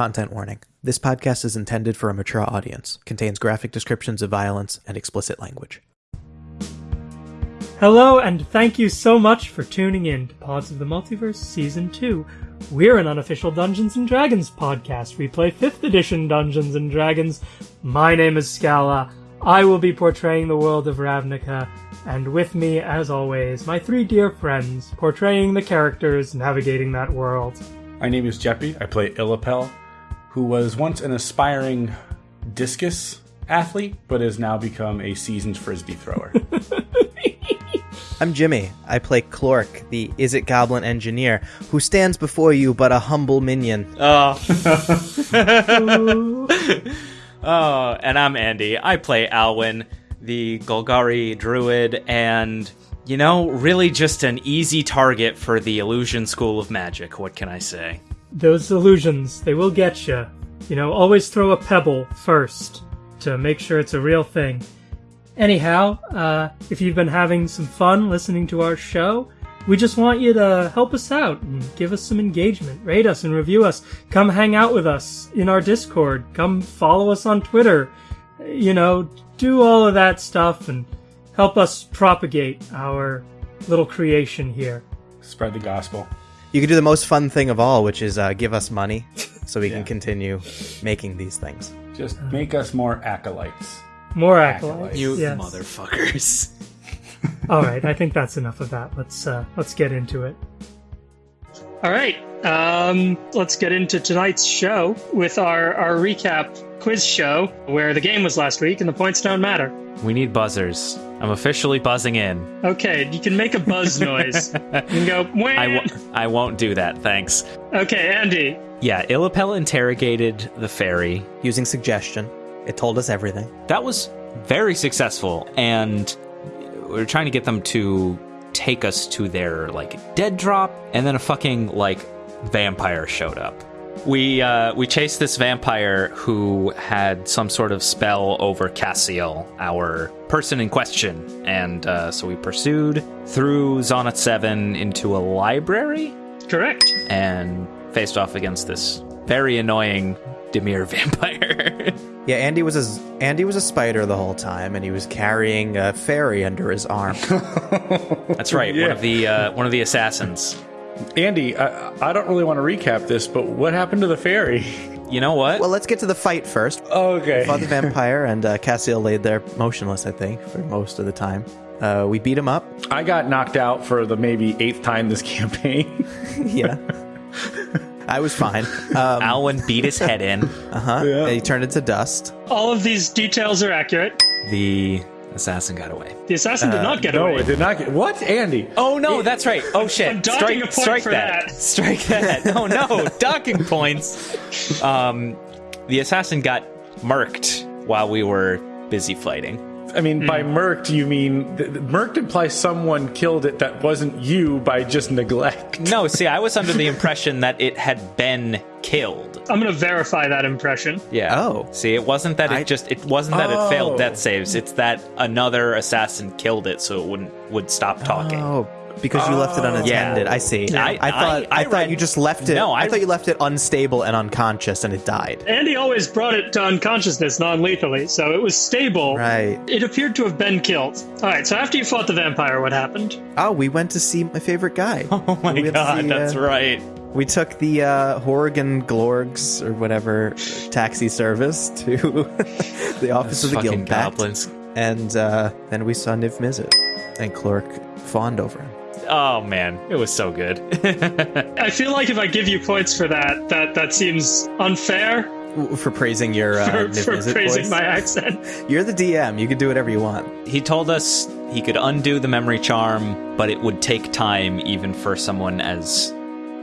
Content warning. This podcast is intended for a mature audience, contains graphic descriptions of violence and explicit language. Hello, and thank you so much for tuning in to Pods of the Multiverse Season 2. We're an unofficial Dungeons and Dragons podcast. We play 5th edition Dungeons and Dragons. My name is Scala. I will be portraying the world of Ravnica, and with me, as always, my three dear friends, portraying the characters navigating that world. My name is Jeppy. I play Illapel, who was once an aspiring discus athlete, but has now become a seasoned frisbee thrower. I'm Jimmy. I play Clork, the Izzet Goblin engineer, who stands before you but a humble minion. Oh. oh, and I'm Andy. I play Alwyn, the Golgari druid, and, you know, really just an easy target for the Illusion School of Magic. What can I say? Those illusions, they will get you. You know, always throw a pebble first to make sure it's a real thing. Anyhow, uh, if you've been having some fun listening to our show, we just want you to help us out and give us some engagement. Rate us and review us. Come hang out with us in our Discord. Come follow us on Twitter. You know, do all of that stuff and help us propagate our little creation here. Spread the gospel. You can do the most fun thing of all, which is uh, give us money so we Yeah. can continue making these things. Just make us more acolytes. More Acolytes. acolytes. You yes. motherfuckers. All right, I think that's enough of that. Let's uh, let's get into it. All right, um, let's get into tonight's show with our our recap quiz show, where the game was last week and the points don't matter. We need buzzers. I'm officially buzzing in. Okay, you can make a buzz noise. You can go. Wah! I w- I won't do that, thanks. okay, Andy. Yeah, Illapel interrogated the fairy. Using suggestion, it told us everything. That was very successful, and we are trying to get them to take us to their like dead drop, and then a fucking like vampire showed up. We uh, we chased this vampire who had some sort of spell over Cassiel, our person in question, and uh, so we pursued through Zonat Seven into a library Correct. and faced off against this very annoying Dimir vampire. Yeah, Andy was a Andy was a spider the whole time, and he was carrying a fairy under his arm. That's right, one of the uh, one of the assassins. Andy, I, I don't really want to recap this, but what happened to the fairy? You know what? well, let's get to the fight first. Okay. We Fought the vampire, and uh, Cassiel laid there motionless. I think for most of the time. Uh, we beat him up. I got knocked out for the maybe eighth time this campaign. Yeah, I was fine. Um, Alwyn beat his head in. uh-huh. Yeah. He turned into dust. All of these details are accurate. The assassin got away. The assassin did not get no, away. No, it did not get. What, Andy? Oh no, that's right. Oh shit. I'm docking strike, a point strike for that. that. Strike that. Oh no, docking points. Um, the assassin got murked while we were busy fighting. I mean, Hmm. by murked, you mean th- th- murked implies someone killed it that wasn't you by just neglect. No, see, I was under the impression that it had been killed. I'm going to verify that impression. Yeah. Oh. See, it wasn't that it I- just it wasn't that it failed Oh. death saves. It's that another assassin killed it so it wouldn't would stop talking. Oh, because you left it unattended. I see. I- I, thought. I- I, I thought read- you just left it. No, I, I- thought you left it unstable and unconscious, and it died. Andy always brought it to unconsciousness non-lethally, so it was stable. Right. It appeared to have been killed. All right, so after you fought the vampire, what happened? Oh, we went to see my favorite guy. Oh my We god, see, that's uh, right. We took the uh, Horrigan Glorgs or whatever taxi service to the office of the Fucking guild pact, goblins. and uh, then we saw Niv Mizzet, and Clork fawned over him. Oh man, it was so good. I feel like if I give you points for that, that that seems unfair For praising your uh, for, for praising voice. my accent. You're the DM. You can do whatever you want. he told us he could undo the memory charm, but it would take time even for someone as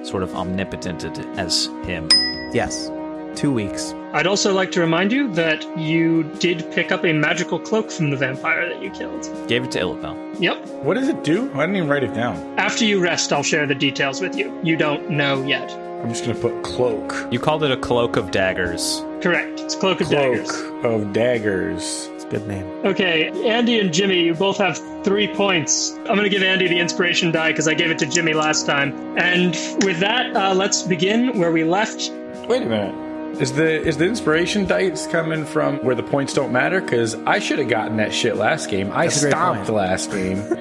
sort of omnipotent as him. Yes, two weeks. I'd also like to remind you that you did pick up a magical cloak from the vampire that you killed. Gave it to Illapel. Yep. What does it do? I didn't even write it down. After you rest, I'll share the details with you. You don't know yet. I'm just gonna put cloak. You called it a cloak of daggers. Correct. It's cloak of Cloak daggers. of daggers. It's a good name. Okay, Andy and Jimmy, you both have three points. I'm going to give Andy the inspiration die because I gave it to Jimmy last time. And with that, uh, let's begin where we left. Wait a minute. Is the is the inspiration dice coming from where the points don't matter? Because I should have gotten that shit last game. I That's a stomped point. last game.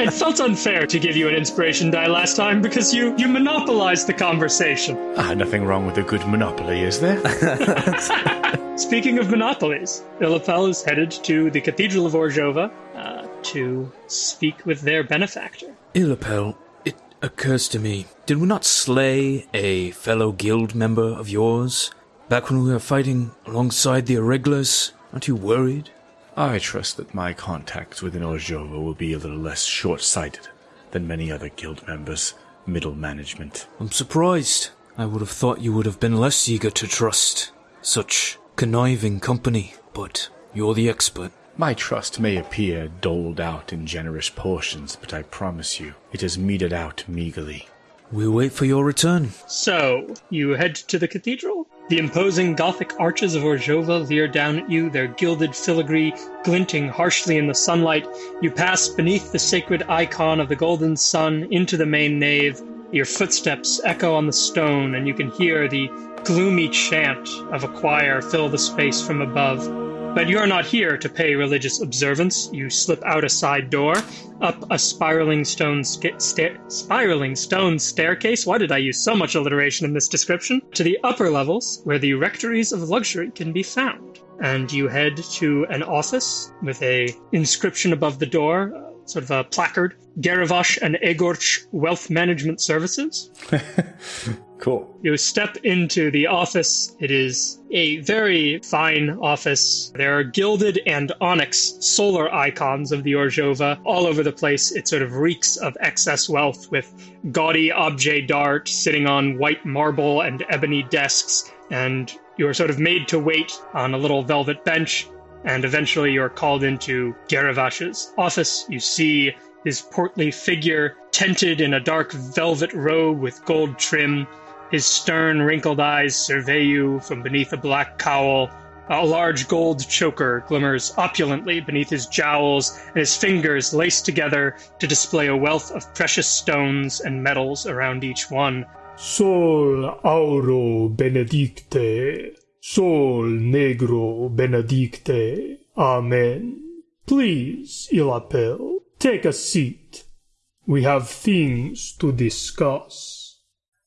It felt unfair to give you an inspiration die last time because you you monopolized the conversation. ah, nothing wrong with a good monopoly, is there? Speaking of monopolies, Illapel is headed to the Cathedral of Orzhova uh, to speak with their benefactor. Illapel, it occurs to me, did we not slay a fellow guild member of yours back when we were fighting alongside the irregulars? Aren't you worried? I trust that my contacts within Orzhova will be a little less short-sighted than many other guild members' middle management. I'm surprised. I would have thought you would have been less eager to trust such conniving company, but you're the expert. My trust may appear doled out in generous portions, but I promise you, it is meted out meagerly. We'll wait for your return. So, you head to the cathedral. The imposing Gothic arches of Orzhova leer down at you, their gilded filigree glinting harshly in the sunlight. You pass beneath the sacred icon of the golden sun into the main nave. Your footsteps echo on the stone, and you can hear the gloomy chant of a choir fill the space from above. But you are not here to pay religious observance. You slip out a side door, up a spiraling stone sta- spiraling stone staircase. Why did I use so much alliteration in this description? To the upper levels, where the rectories of luxury can be found. And you head to an office with a inscription above the door, uh, sort of a placard: Garavash and Egorch Wealth Management Services. Cool. You step into the office. It is a very fine office. There are gilded and onyx solar icons of the Orzhova all over the place. It sort of reeks of excess wealth with gaudy objet d'art sitting on white marble and ebony desks. And you're sort of made to wait on a little velvet bench. And eventually you're called into Garavash's office. You see his portly figure tented in a dark velvet robe with gold trim. His stern, wrinkled eyes survey you from beneath a black cowl. A large gold choker glimmers opulently beneath his jowls, and his fingers laced together to display a wealth of precious stones and metals around each one. Sol auro benedicte, sol negro benedicte. Amen. Please, Illapel, take a seat. We have things to discuss.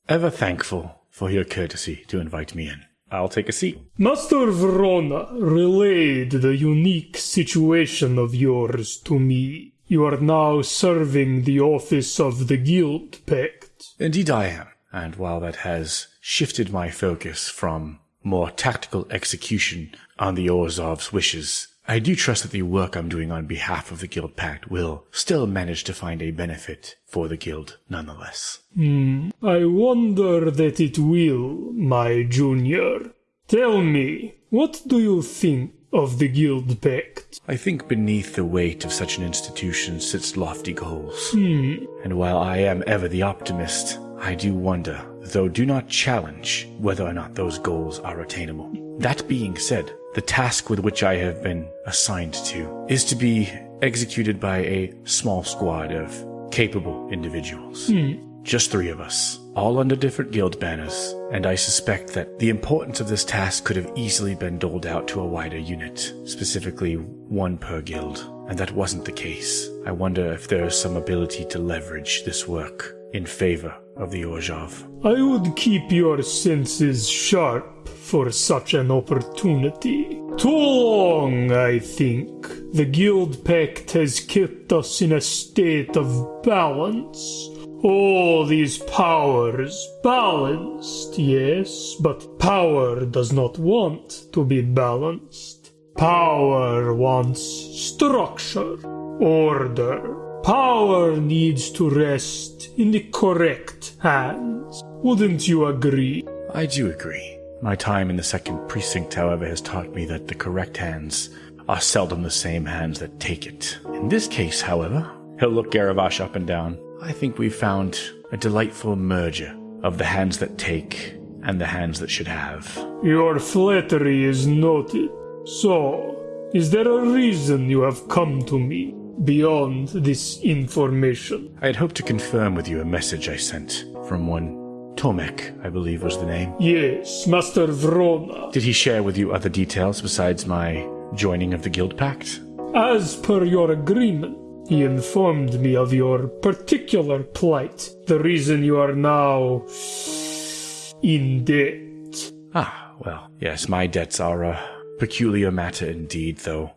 Ever thankful for your courtesy to invite me in. I'll take a seat. Master Verona relayed the unique situation of yours to me. You are now serving the office of the Guild Pact. Indeed, I am. And while that has shifted my focus from more tactical execution on the Orzhov's wishes, I do trust that the work I'm doing on behalf of the Guild Pact will still manage to find a benefit for the Guild nonetheless. Hmm. I wonder that it will, my junior. Tell me, what do you think of the Guild Pact? I think beneath the weight of such an institution sits lofty goals. Hmm. And while I am ever the optimist, I do wonder, though do not challenge, whether or not those goals are attainable. That being said, the task with which I have been assigned to is to be executed by a small squad of capable individuals. Hmm. Just three of us, all under different guild banners, and I suspect that the importance of this task could have easily been doled out to a wider unit, specifically one per guild, and that wasn't the case. I wonder if there is some ability to leverage this work in favor of the Orzhov. I would keep your senses sharp for such an opportunity. Too long, I think. The Guild Pact has kept us in a state of balance. All these powers balanced, yes, but power does not want to be balanced. Power wants structure, order. Power needs to rest in the correct hands. Wouldn't you agree? I do agree. My time in the second precinct, however, has taught me that the correct hands are seldom the same hands that take it. In this case, however, he'll look Garavash up and down. I think we've found a delightful merger of the hands that take and the hands that should have. Your flattery is noted. So, is there a reason you have come to me beyond this information? I had hoped to confirm with you a message I sent from one Tomek, I believe was the name. Yes, Master Vrona. Did he share with you other details besides my joining of the Guild Pact? As per your agreement, he informed me of your particular plight, the reason you are now in debt. Ah, well, yes, my debts are a peculiar matter indeed, though.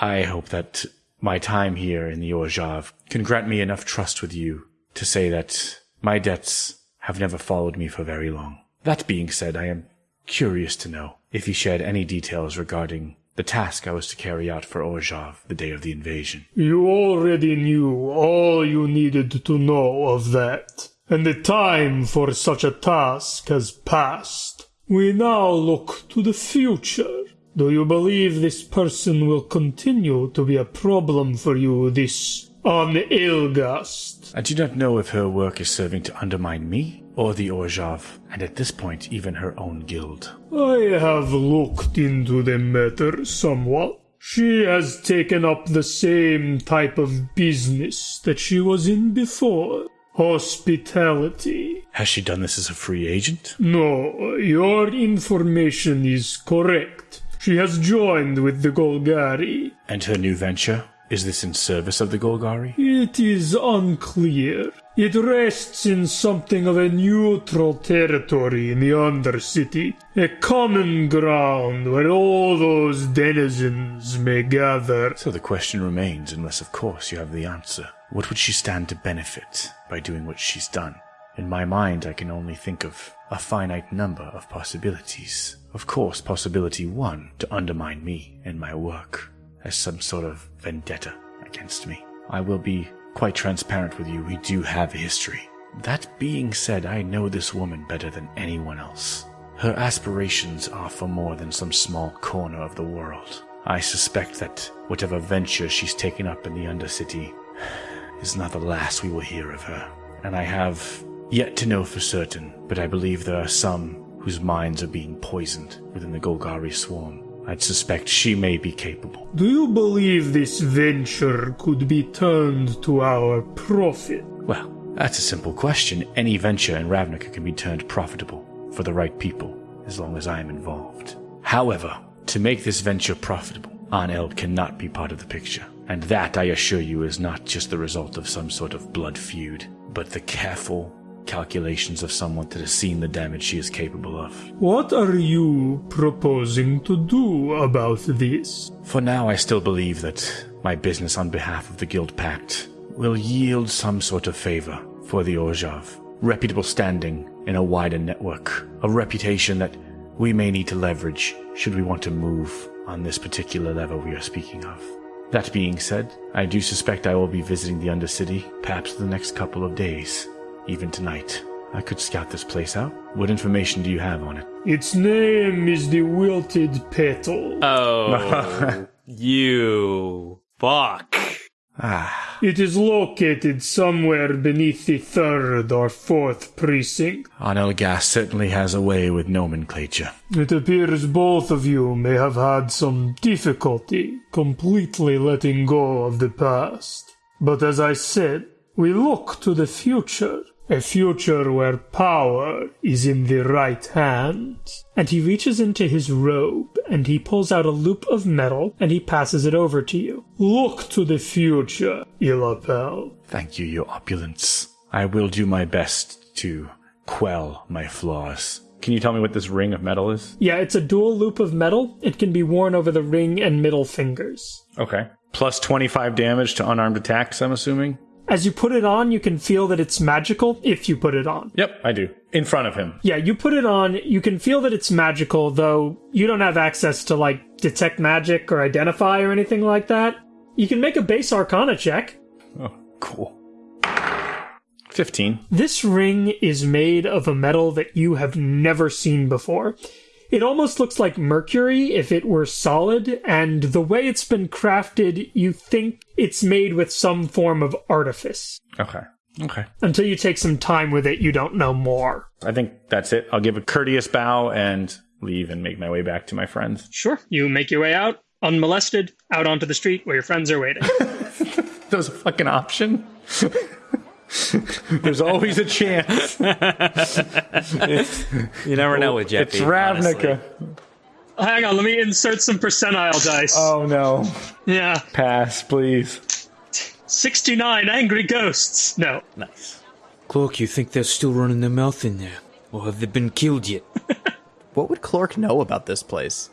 I hope that my time here in the Orzhov can grant me enough trust with you to say that my debts have never followed me for very long. That being said, I am curious to know if you shared any details regarding the task I was to carry out for Orzhov the day of the invasion. You already knew all you needed to know of that, and the time for such a task has passed. We now look to the future. Do you believe this person will continue to be a problem for you, this on Ilgast? I do not know if her work is serving to undermine me or the Orzhov, and at this point, even her own guild. I have looked into the matter somewhat. She has taken up the same type of business that she was in before hospitality. Has she done this as a free agent? No, your information is correct. She has joined with the Golgari. And her new venture? Is this in service of the Golgari? It is unclear. It rests in something of a neutral territory in the Undercity, a common ground where all those denizens may gather. So the question remains, unless of course you have the answer. What would she stand to benefit by doing what she's done? In my mind, I can only think of a finite number of possibilities. Of course, possibility one, to undermine me and my work as some sort of vendetta against me. I will be quite transparent with you, we do have a history. That being said, I know this woman better than anyone else. Her aspirations are for more than some small corner of the world. I suspect that whatever venture she's taken up in the Undercity is not the last we will hear of her. And I have yet to know for certain, but I believe there are some whose minds are being poisoned within the Golgari swarm. I'd suspect she may be capable. Do you believe this venture could be turned to our profit? Well, that's a simple question. Any venture in Ravnica can be turned profitable for the right people, as long as I am involved. However, to make this venture profitable, Aneld cannot be part of the picture. And that, I assure you, is not just the result of some sort of blood feud, but the careful calculations of someone that has seen the damage she is capable of. What are you proposing to do about this? For now, I still believe that my business on behalf of the Guild Pact will yield some sort of favor for the Orzhov. Reputable standing in a wider network, a reputation that we may need to leverage should we want to move on this particular level we are speaking of. That being said, I do suspect I will be visiting the Undercity perhaps the next couple of days, even tonight. I could scout this place out. What information do you have on it? Its name is the Wilted Petal. Oh, you fuck. Ah, It is located somewhere beneath the third or fourth precinct. Anelgas certainly has a way with nomenclature. It appears both of you may have had some difficulty completely letting go of the past. But as I said, we look to the future. A future where power is in the right hands. And he reaches into his robe and he pulls out a loop of metal and he passes it over to you. Look to the future, Illapel. Thank you, your opulence. I will do my best to quell my flaws. Can you tell me what this ring of metal is? Yeah, it's a dual loop of metal. It can be worn over the ring and middle fingers. Okay. Plus 25 damage to unarmed attacks, I'm assuming? As you put it on, you can feel that it's magical if you put it on. Yep, I do. In front of him. Yeah, you put it on, you can feel that it's magical, though you don't have access to, like, detect magic or identify or anything like that. You can make a base arcana check. Oh, cool. 15. This ring is made of a metal that you have never seen before. It almost looks like mercury if it were solid, and the way it's been crafted, you think it's made with some form of artifice. Okay. Okay. Until you take some time with it, you don't know more. I think that's it. I'll give a courteous bow and leave and make my way back to my friends. Sure. You make your way out, unmolested, out onto the street where your friends are waiting. That was a fucking option. There's always a chance. You never know with Jeffy. it's Ravnica. Hang on, let me insert some percentile dice. Oh no. Yeah. Pass, please. 69 angry ghosts. No. Nice. Clork, you think they're still running their mouth in there? Or have they been killed yet? What would Clork know about this place?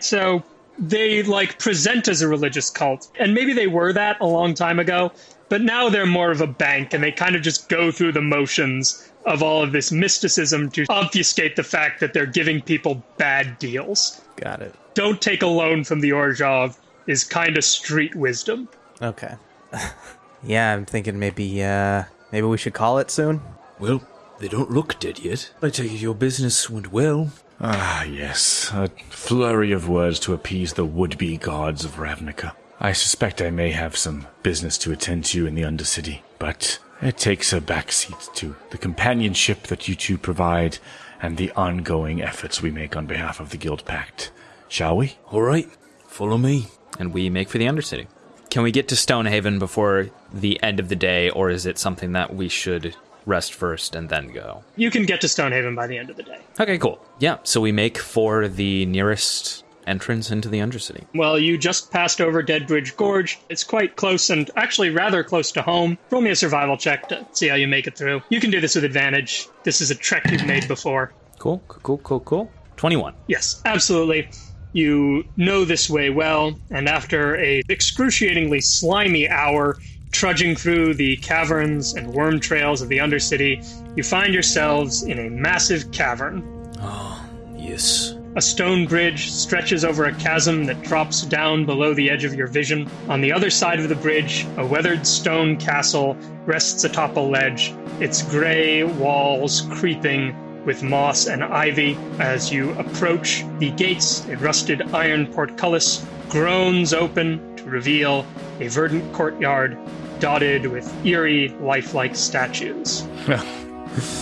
So they like present as a religious cult, and maybe they were that a long time ago, but now they're more of a bank, and they kind of just go through the motions of all of this mysticism to obfuscate the fact that they're giving people bad deals. Got it. Don't take a loan from the Orzhov is kind of street wisdom. Okay. yeah, I'm thinking maybe uh maybe we should call it soon. Well, they don't look dead yet. I take it your business went well. Ah, yes. A flurry of words to appease the would be gods of Ravnica. I suspect I may have some business to attend to in the Undercity, but it takes a backseat to the companionship that you two provide and the ongoing efforts we make on behalf of the Guild Pact. Shall we? All right, follow me. And we make for the Undercity. Can we get to Stonehaven before the end of the day, or is it something that we should rest first and then go? You can get to Stonehaven by the end of the day. Okay, cool. Yeah, so we make for the nearest entrance into the Undercity. Well, you just passed over Deadbridge Gorge. It's quite close and actually rather close to home. Roll me a survival check to see how you make it through. You can do this with advantage. This is a trek you've made before. Cool, cool, cool, cool. 21. Yes, absolutely. You know this way well, and after a excruciatingly slimy hour trudging through the caverns and worm trails of the Undercity, you find yourselves in a massive cavern. Oh, yes. A stone bridge stretches over a chasm that drops down below the edge of your vision. On the other side of the bridge, a weathered stone castle rests atop a ledge, its gray walls creeping with moss and ivy. As you approach the gates, a rusted iron portcullis groans open to reveal a verdant courtyard dotted with eerie, lifelike statues.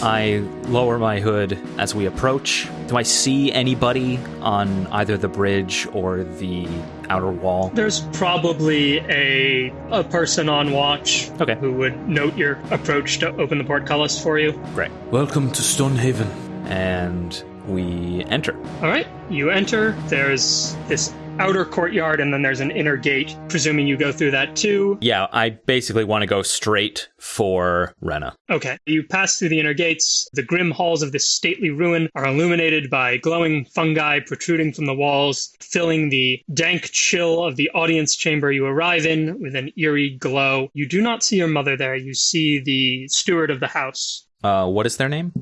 I lower my hood as we approach. Do I see anybody on either the bridge or the outer wall? There's probably a a person on watch Okay. who would note your approach to open the portcullis for you. Great. Welcome to Stonehaven. And we enter. All right, you enter. There's this outer courtyard, and then there's an inner gate. Presuming you go through that too. Yeah, I basically want to go straight for Rena. Okay, you pass through the inner gates. The grim halls of this stately ruin are illuminated by glowing fungi protruding from the walls, filling the dank chill of the audience chamber you arrive in with an eerie glow. You do not see your mother there. You see the steward of the house. Uh, what is their name?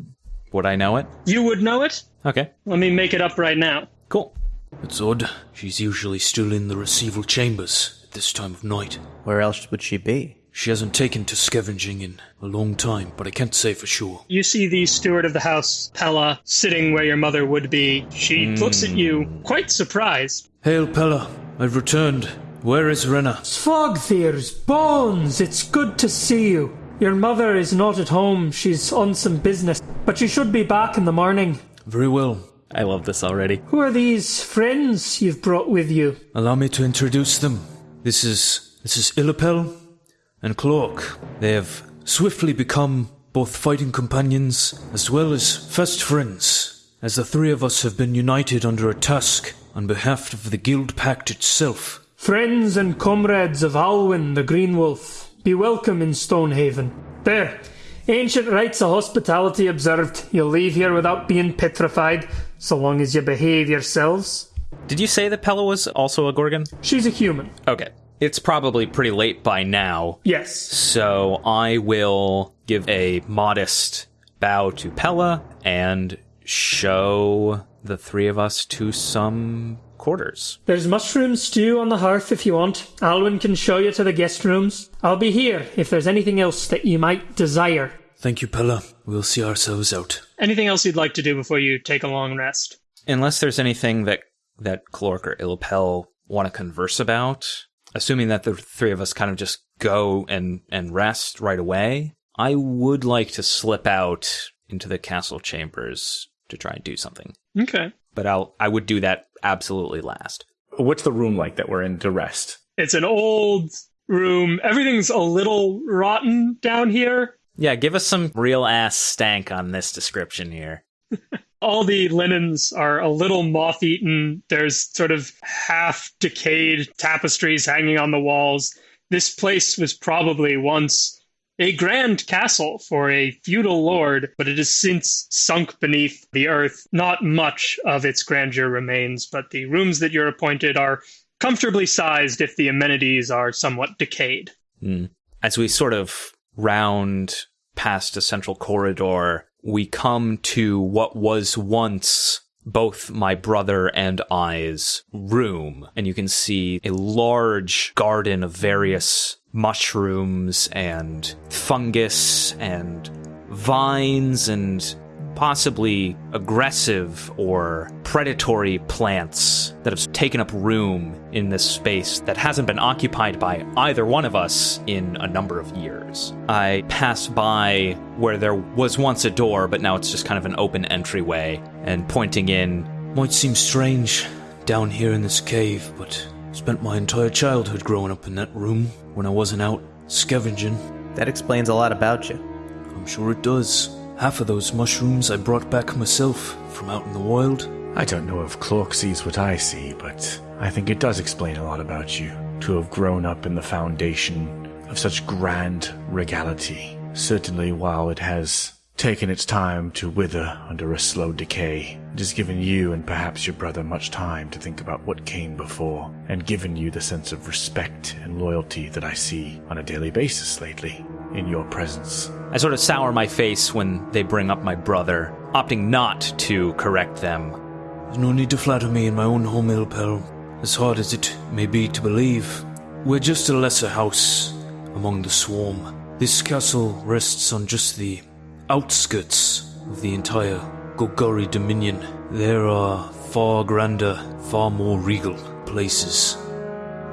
Would I know it? You would know it. Okay, Let me make it up right now. cool. It's odd. She's usually still in the receival chambers at this time of night. Where else would she be? She hasn't taken to scavenging in a long time, but I can't say for sure. You see the steward of the house, Pella, sitting where your mother would be. She hmm. looks at you, quite surprised. Hail, Pella. I've returned. Where is Rena? Svogthir's bones, it's good to see you. Your mother is not at home. She's on some business, but she should be back in the morning. Very well. I love this already. Who are these friends you've brought with you? Allow me to introduce them. This is this is Illapel and Clork. They have swiftly become both fighting companions as well as fast friends, as the three of us have been united under a task on behalf of the Guild Pact itself. Friends and comrades of Alwyn the Green Wolf, be welcome in Stonehaven. There. Ancient rites of hospitality observed. You'll leave here without being petrified, so long as you behave yourselves. Did you say that Pella was also a Gorgon? She's a human. Okay. It's probably pretty late by now, Yes. so I will give a modest bow to Pella and show the three of us to some quarters. There's mushroom stew on the hearth if you want. Alwyn can show you to the guest rooms. I'll be here if there's anything else that you might desire. Thank you, Pella. We'll see ourselves out. Anything else you'd like to do before you take a long rest? Unless there's anything that that Clork or Ilpel want to converse about, assuming that the three of us kind of just go and and rest right away, I would like to slip out into the castle chambers to try and do something. Okay. But I'll I would do that absolutely last. What's the room like that we're in to rest? It's an old room. Everything's a little rotten down here. Yeah, give us some real ass stank on this description here. all the linens are a little moth eaten. There's sort of half decayed tapestries hanging on the walls. This place was probably once a grand castle for a feudal lord, but it has since sunk beneath the earth. Not much of its grandeur remains, but the rooms that you're appointed are comfortably sized if the amenities are somewhat decayed. Mm. As we sort of round past a central corridor, we come to what was once both my brother and I's room, and you can see a large garden of various mushrooms and fungus and vines and possibly aggressive or predatory plants that have taken up room in this space that hasn't been occupied by either one of us in a number of years. I pass by where there was once a door, but now it's just kind of an open entryway, and pointing in. Might seem strange down here in this cave, but spent my entire childhood growing up in that room when I wasn't out scavenging. That explains a lot about you. I'm sure it does. Half of those mushrooms I brought back myself from out in the wild. I don't know if Clork sees what I see, but I think it does explain a lot about you. To have grown up in the foundation of such grand regality. Certainly, while it has taken its time to wither under a slow decay, it has given you and perhaps your brother much time to think about what came before, and given you the sense of respect and loyalty that I see on a daily basis lately in your presence. I sort of sour my face when they bring up my brother, opting not to correct them. There's no need to flatter me in my own home, Ilpel. As hard as it may be to believe, we're just a lesser house among the swarm. This castle rests on just the outskirts of the entire Golgari Dominion. There are far grander, far more regal places.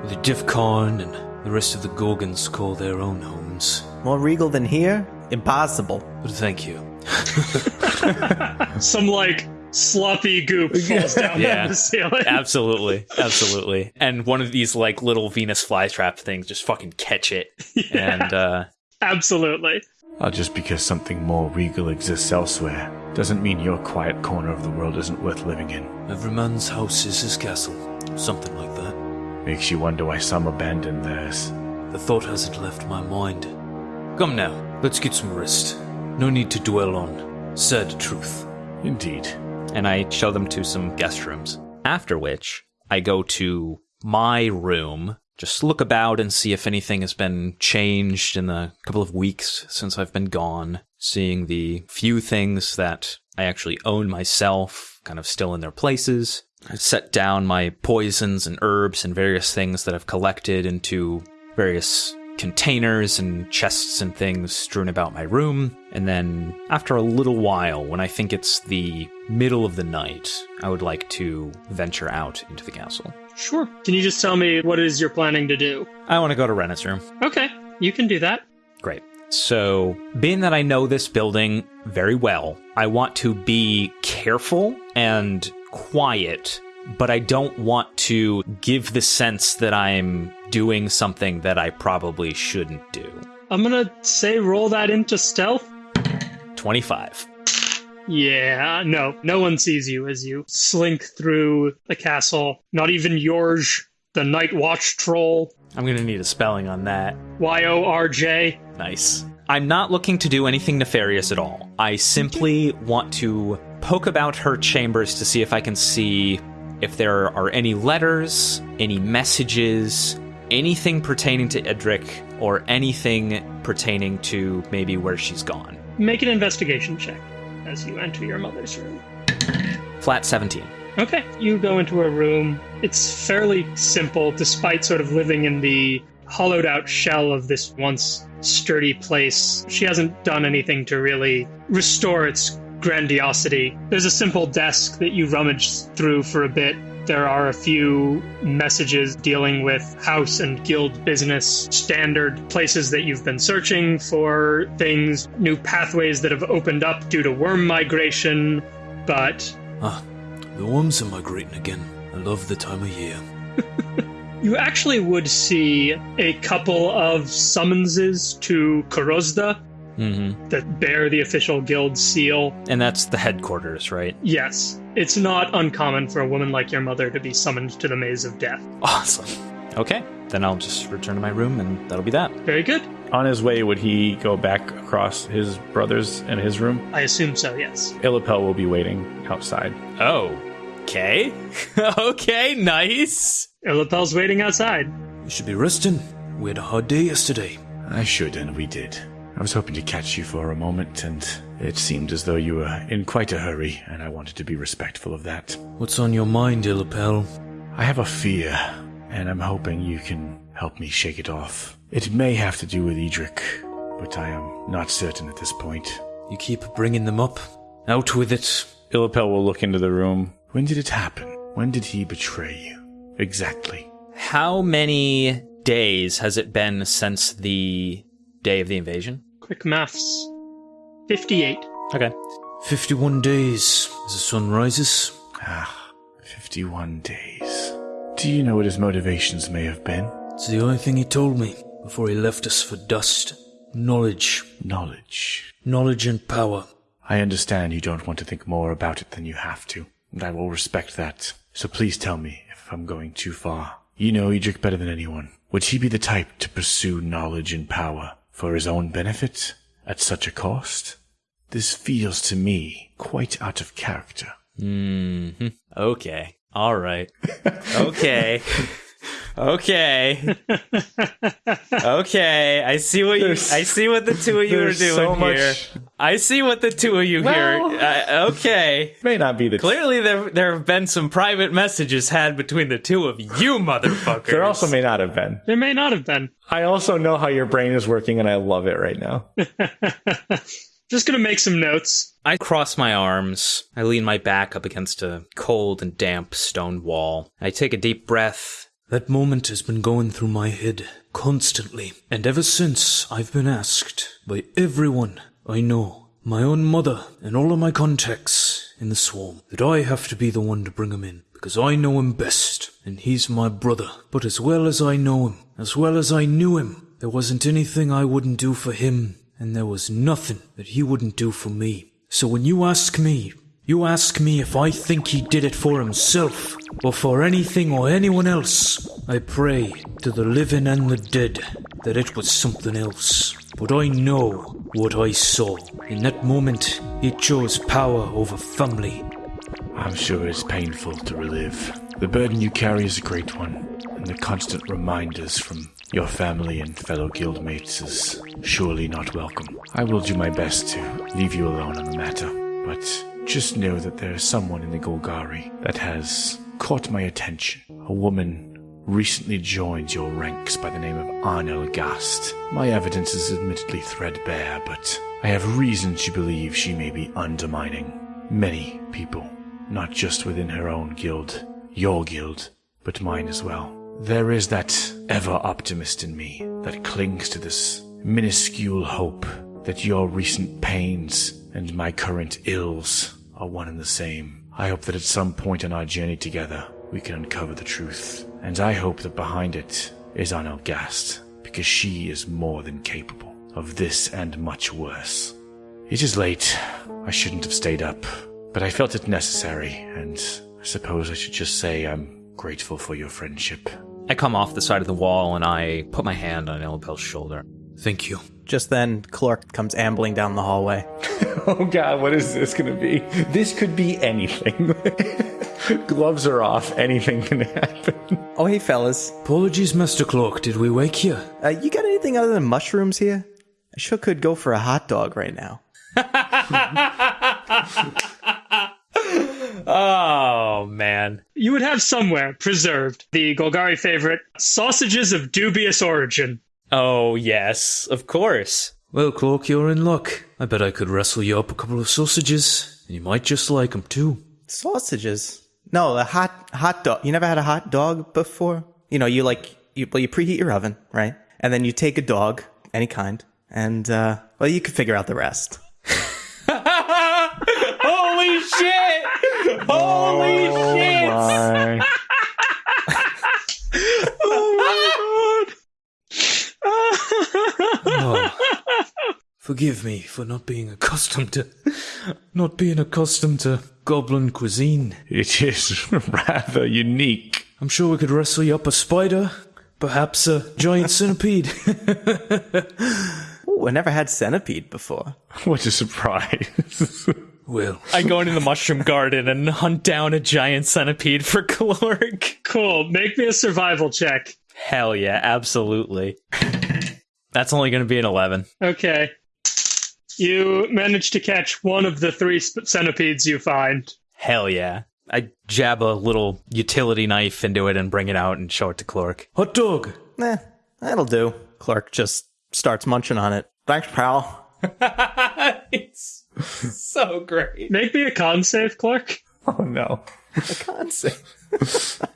The Devkarin and the rest of the Gorgons call their own homes. More regal than here? Impossible. Thank you. Some like sloppy goop falls down Yeah. the ceiling. Absolutely, absolutely. And one of these like little Venus flytrap things just fucking catch it. And uh Absolutely. Uh, just because something more regal exists elsewhere doesn't mean your quiet corner of the world isn't worth living in. Every man's house is his castle. Something like that. Makes you wonder why some abandon theirs. The thought hasn't left my mind. Come now, let's get some rest. No need to dwell on sad truth. Indeed. and I show them to some guest rooms. After which, I go to my room, just look about and see if anything has been changed in the couple of weeks since I've been gone, seeing the few things that I actually own myself kind of still in their places. I set down my poisons and herbs and various things that I've collected into various containers and chests and things strewn about my room. And then, after a little while, when I think it's the middle of the night, I would like to venture out into the castle. Sure. Can you just tell me what it is you're planning to do? I want to go to Renna's room. Okay, you can do that. Great. So, being that I know this building very well, I want to be careful and quiet, but I don't want to give the sense that I'm doing something that I probably shouldn't do. I'm gonna say roll that into stealth. 25. Yeah, uh, no, no one sees you as you slink through the castle. Not even Yorj, the Night Watch troll. I'm going to need a spelling on that. Y O R J. Nice. I'm not looking to do anything nefarious at all. I simply want to poke about her chambers to see if I can see if there are any letters, any messages, anything pertaining to Edric, or anything pertaining to maybe where she's gone. Make an investigation check as you enter your mother's room. Flat 17. Okay, you go into a room. It's fairly simple, despite sort of living in the hollowed out shell of this once sturdy place. She hasn't done anything to really restore its grandiosity. There's a simple desk that you rummage through for a bit. There are a few messages dealing with house and guild business, standard places that you've been searching for things, new pathways that have opened up due to worm migration, but Ah, the worms are migrating again. I love the time of year. You actually would see a couple of summonses to Korozda. Mm-hmm. that bear the official guild seal. And that's the headquarters, right? Yes, it's not uncommon for a woman like your mother to be summoned to the maze of death. Awesome. Okay, then I'll just return to my room and that'll be that. Very good. On his way, would he go back across his brothers and his room? I assume so, yes. Illapel will be waiting outside. Oh, okay. okay, nice. Illapel's waiting outside. You should be resting. We had a hard day yesterday. I should, and we did. I was hoping to catch you for a moment, and it seemed as though you were in quite a hurry, and I wanted to be respectful of that. What's on your mind, Illapel? I have a fear, and I'm hoping you can help me shake it off. It may have to do with Edric, but I am not certain at this point. You keep bringing them up. Out with it. Illapel will look into the room. When did it happen? When did he betray you? Exactly. How many days has it been since the day of the invasion? Quick maths. 58. Okay. 51 days as the sun rises. Ah, 51 days. Do you know what his motivations may have been? It's the only thing he told me before he left us for dust. Knowledge. Knowledge. Knowledge and power. I understand you don't want to think more about it than you have to, and I will respect that. So please tell me if I'm going too far. You know Edric better than anyone. Would he be the type to pursue knowledge and power for his own benefit at such a cost? This feels to me quite out of character. hmm Okay. All right. Okay. okay. Okay. I see what you. There's- I see what the two of you are doing so much- here. I see what the two of you Well- here. Uh, okay. May not be the Clearly, there there have been some private messages had between the two of you, motherfuckers. There also may not have been. There may not have been. I also know how your brain is working, and I love it right now. Just gonna make some notes. I cross my arms. I lean my back up against a cold and damp stone wall. I take a deep breath. That moment has been going through my head constantly. And ever since I've been asked by everyone I know, my own mother and all of my contacts in the swarm, that I have to be the one to bring him in. Because I know him best, and he's my brother. But as well as I know him, as well as I knew him, there wasn't anything I wouldn't do for him, and there was nothing that he wouldn't do for me. So when you ask me, you ask me if I think he did it for himself, or for anything or anyone else. I pray to the living and the dead that it was something else. But I know what I saw. In that moment, he chose power over family. I'm sure it's painful to relive. The burden you carry is a great one, and the constant reminders from your family and fellow guildmates is surely not welcome. I will do my best to leave you alone on the matter, but just know that there is someone in the Golgari that has caught my attention. A woman recently joined your ranks by the name of Arnel Gast. My evidence is admittedly threadbare, but I have reason to believe she may be undermining many people, not just within her own guild, your guild, but mine as well. There is that ever optimist in me that clings to this minuscule hope that your recent pains and my current ills are one and the same. I hope that at some point on our journey together, we can uncover the truth. And I hope that behind it is Arnel Gast, because she is more than capable of this and much worse. It is late. I shouldn't have stayed up, but I felt it necessary, and I suppose I should just say I'm grateful for your friendship. I come off the side of the wall and I put my hand on Elipel's shoulder. Thank you. Just then, Clork comes ambling down the hallway. Oh god, what is this gonna be? This could be anything. Gloves are off, anything can happen. Oh, hey, fellas. Apologies, Master Clork. Did we wake you? Uh, you got anything other than mushrooms here? I sure could go for a hot dog right now. Oh man. You would have somewhere preserved the Golgari favorite sausages of dubious origin. Oh yes, of course. Well, Clork, you're in luck. I bet I could wrestle you up a couple of sausages, and you might just like 'em too. Sausages? No, a hot hot dog. You never had a hot dog before? You know, you like you well, you preheat your oven, right? And then you take a dog, any kind, and uh, well, you can figure out the rest. Holy shit! Holy shit! My. Oh. Forgive me for not being accustomed to not being accustomed to goblin cuisine. It is rather unique. I'm sure we could wrestle you up a spider, perhaps a giant centipede. Ooh, I never had centipede before. What a surprise. Will. I go into the mushroom garden and hunt down a giant centipede for Clork. Cool. Make me a survival check. Hell yeah, absolutely. That's only going to be an 11. Okay. You manage to catch one of the three centipedes you find. Hell yeah. I jab a little utility knife into it and bring it out and show it to Clork. hot dog. Eh, that'll do. Clork just starts munching on it. Thanks, pal. it's so great. Make me a con save, Clork. oh no. A can't say.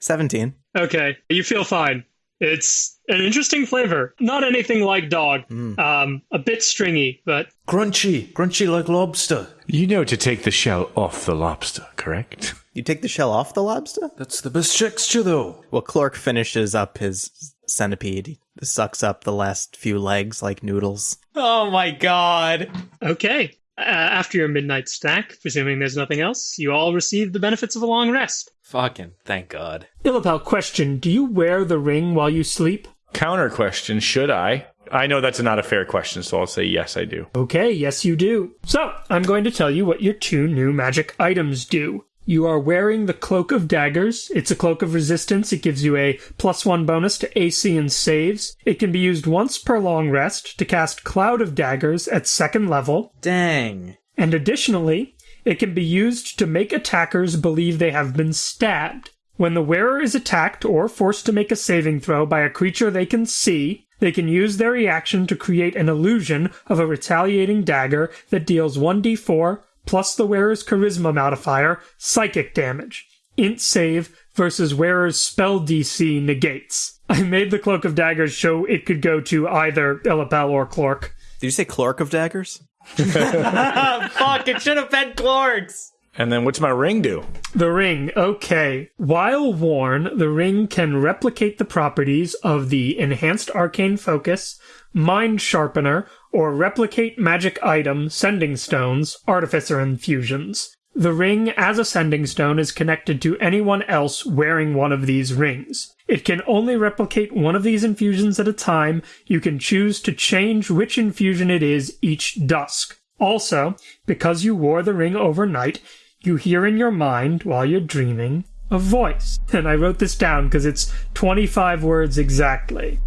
17. Okay, you feel fine. It's an interesting flavor. Not anything like dog. Um, a bit stringy, but Crunchy, crunchy like lobster. You know to take the shell off the lobster, correct? You take the shell off the lobster? That's the best texture, though. Well, Clork finishes up his centipede. He sucks up the last few legs like noodles. Oh my god. okay. Uh, after your midnight snack, presuming there's nothing else, you all receive the benefits of a long rest. Fucking thank god. Illapel, question: Do you wear the ring while you sleep? Counter question, should I? I know that's not a fair question, so I'll say yes, I do. Okay, yes, you do. So, I'm going to tell you what your two new magic items do. You are wearing the Cloak of Daggers. It's a cloak of resistance. It gives you a plus one bonus to AC and saves. It can be used once per long rest to cast Cloud of Daggers at second level. Dang. And additionally, it can be used to make attackers believe they have been stabbed. When the wearer is attacked or forced to make a saving throw by a creature they can see, they can use their reaction to create an illusion of a retaliating dagger that deals 1d4 plus the wearer's charisma modifier, psychic damage. Int save versus wearer's spell DC negates. I made the Cloak of Daggers show it could go to either Illapel or Clork. Did you say Clork of Daggers? Fuck, it should have been Clork's. And then what's my ring do? The ring, okay. While worn, the ring can replicate the properties of the Enhanced Arcane Focus, Mind Sharpener, or Replicate Magic Item, Sending Stones, Artificer Infusions. The ring, as a sending stone, is connected to anyone else wearing one of these rings. It can only replicate one of these infusions at a time. You can choose to change which infusion it is each dusk. Also, because you wore the ring overnight, you hear in your mind while you're dreaming a voice. And I wrote this down because it's 25 words exactly.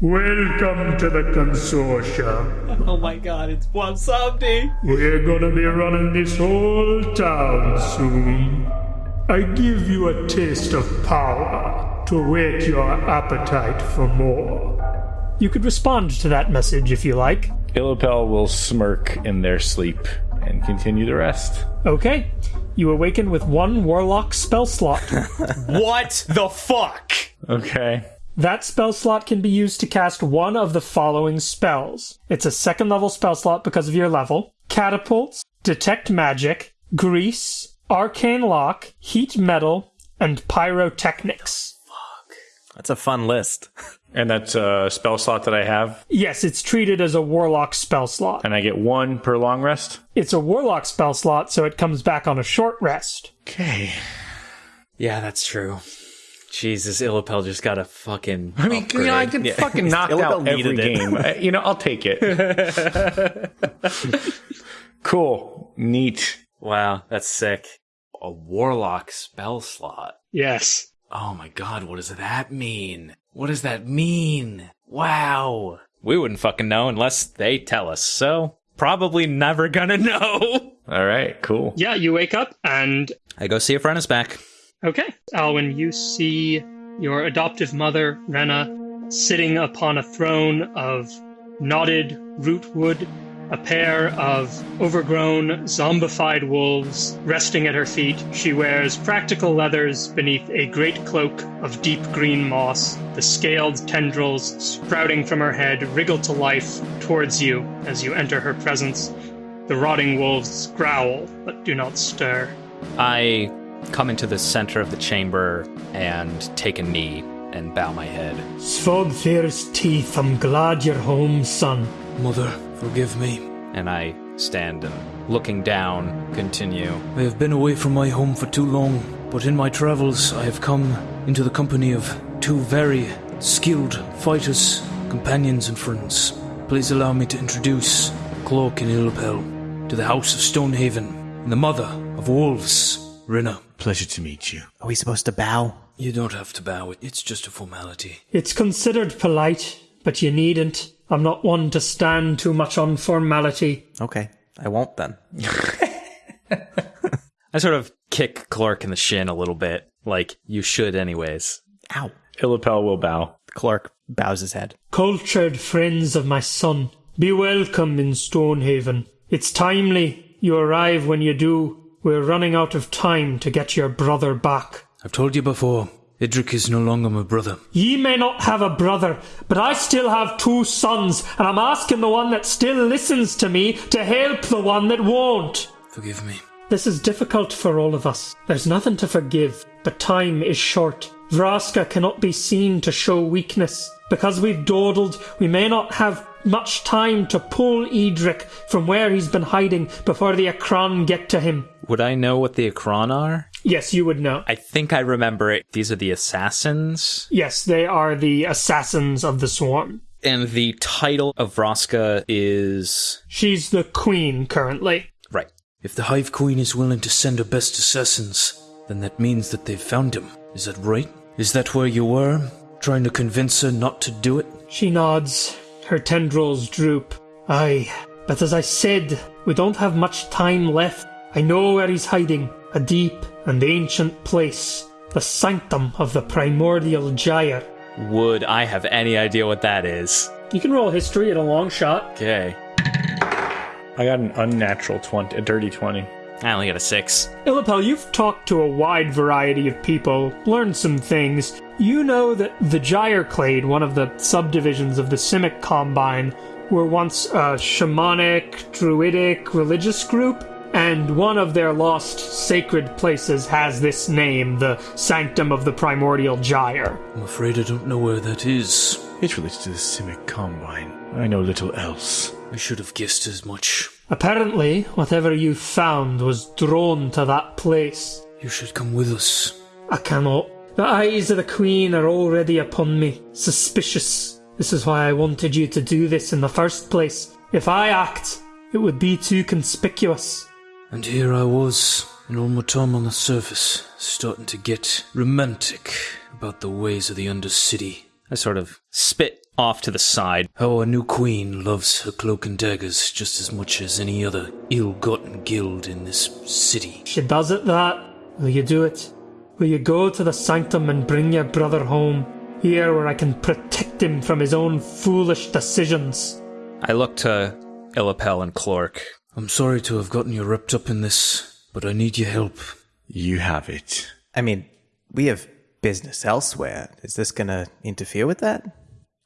Welcome to the consortium. Oh my god, it's Wasabi. We're gonna be running this whole town soon. I give you a taste of power to whet your appetite for more. You could respond to that message if you like. Illapel will smirk in their sleep and continue the rest. Okay. You awaken with one warlock spell slot. What the fuck? Okay. That spell slot can be used to cast one of the following spells. It's a second level spell slot because of your level. Catapults, Detect Magic, Grease, Arcane Lock, Heat Metal, and Pyrotechnics. That's a fun list. And that's a spell slot that I have, Yes, it's treated as a warlock spell slot. and I get one per long rest. It's a warlock spell slot, so it comes back on a short rest. Okay. Yeah, that's true. Jesus, Illapel just got a fucking. I mean, you know, I can fucking knock Illapel out every game. You know, I'll take it. cool. Neat. Wow, that's sick. A warlock spell slot. Yes. Oh my god, what does that mean? What does that mean? Wow. We wouldn't fucking know unless they tell us, so probably never gonna know. All right, cool. Yeah, you wake up and I go see if Ren is back. Okay. Alwyn, you see your adoptive mother, Rena, sitting upon a throne of knotted rootwood, a pair of overgrown, zombified wolves resting at her feet. She wears practical leathers beneath a great cloak of deep green moss. The scaled tendrils sprouting from her head wriggle to life towards you as you enter her presence. The rotting wolves growl, but do not stir. I come into the center of the chamber and take a knee and bow my head. Svogthir's teeth, I'm glad you're home, son. Mother, forgive me. And I stand and looking down, continue. I have been away from my home for too long, but in my travels I have come into the company of two very skilled fighters, companions, and friends. Please allow me to introduce Cloak and Illapel to the House of Stonehaven and the mother of wolves, Rinna. Pleasure to meet you. Are we supposed to bow? You don't have to bow, it's just a formality. It's considered polite, but you needn't. I'm not one to stand too much on formality. Okay, I won't then. I sort of kick Clork in the shin a little bit, like you should anyways. Ow. Illapel will bow. Clork bows his head. Cultured friends of my son, be welcome in Stonehaven. It's timely you arrive when you do. We're running out of time to get your brother back. I've told you before, Idric is no longer my brother. Ye may not have a brother, but I still have two sons, and I'm asking the one that still listens to me to help the one that won't. Forgive me. This is difficult for all of us. There's nothing to forgive, but time is short. Vraska cannot be seen to show weakness. Because we've dawdled, we may not have much time to pull Edric from where he's been hiding before the Akran get to him. Would I know what the Akron are? Yes, you would know. I think I remember it. These are the assassins. Yes, they are the assassins of the swarm. And the title of Vraska is. She's the queen currently. Right. If the Hive Queen is willing to send her best assassins, then that means that they've found him. Is that right? Is that where you were? Trying to convince her not to do it? She nods. Her tendrils droop. Aye, but as I said, we don't have much time left. I know where he's hiding. A deep and ancient place. The sanctum of the primordial gyre. Would I have any idea what that is? You can roll history at a long shot. Okay. I got an unnatural 20, a dirty 20. I only got a six. Illapel, you've talked to a wide variety of people, learned some things. You know that the Gyreclade, one of the subdivisions of the Simic Combine, were once a shamanic, druidic, religious group, and one of their lost sacred places has this name, the Sanctum of the Primordial Gyre. I'm afraid I don't know where that is. It relates to the Simic Combine. I know little else. I should have guessed as much. Apparently, whatever you found was drawn to that place. You should come with us. I cannot. The eyes of the Queen are already upon me, suspicious. This is why I wanted you to do this in the first place. If I act, it would be too conspicuous. And here I was, in all my time on the surface, starting to get romantic about the ways of the Undercity. I sort of spit off to the side. How our new queen loves her cloak and daggers just as much as any other ill-gotten guild in this city. She does it that. Will you do it? Will you go to the sanctum and bring your brother home? Here where I can protect him from his own foolish decisions. I look to Illapel and Clork. I'm sorry to have gotten you wrapped up in this, but I need your help. You have it. I mean, we have business elsewhere. Is this gonna interfere with that?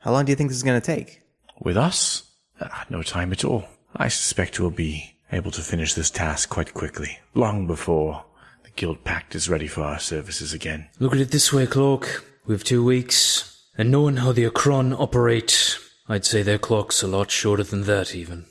How long do you think this is gonna take? With us? Ah, no time at all. I suspect we'll be able to finish this task quite quickly, long before the Guild Pact is ready for our services again. Look at it this way, Cloak. We have two weeks, and knowing how the Akron operate, I'd say their clock's a lot shorter than that, even.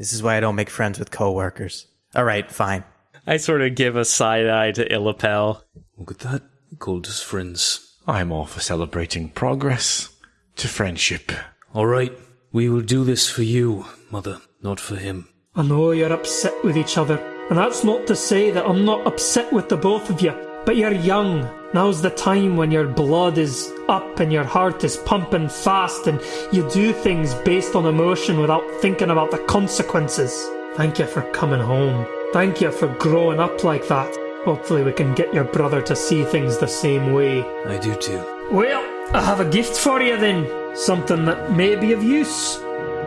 This is why I don't make friends with coworkers. All right, fine. I sort of give a side eye to Illapel. Look at that. Called us friends. I'm all for celebrating progress to friendship. All right, we will do this for you, Mother, not for him. I know you're upset with each other, and that's not to say that I'm not upset with the both of you. But you're young. Now's the time when your blood is up and your heart is pumping fast, and you do things based on emotion without thinking about the consequences. Thank you for coming home. Thank you for growing up like that. Hopefully, we can get your brother to see things the same way. I do too. Well, I have a gift for you then. Something that may be of use.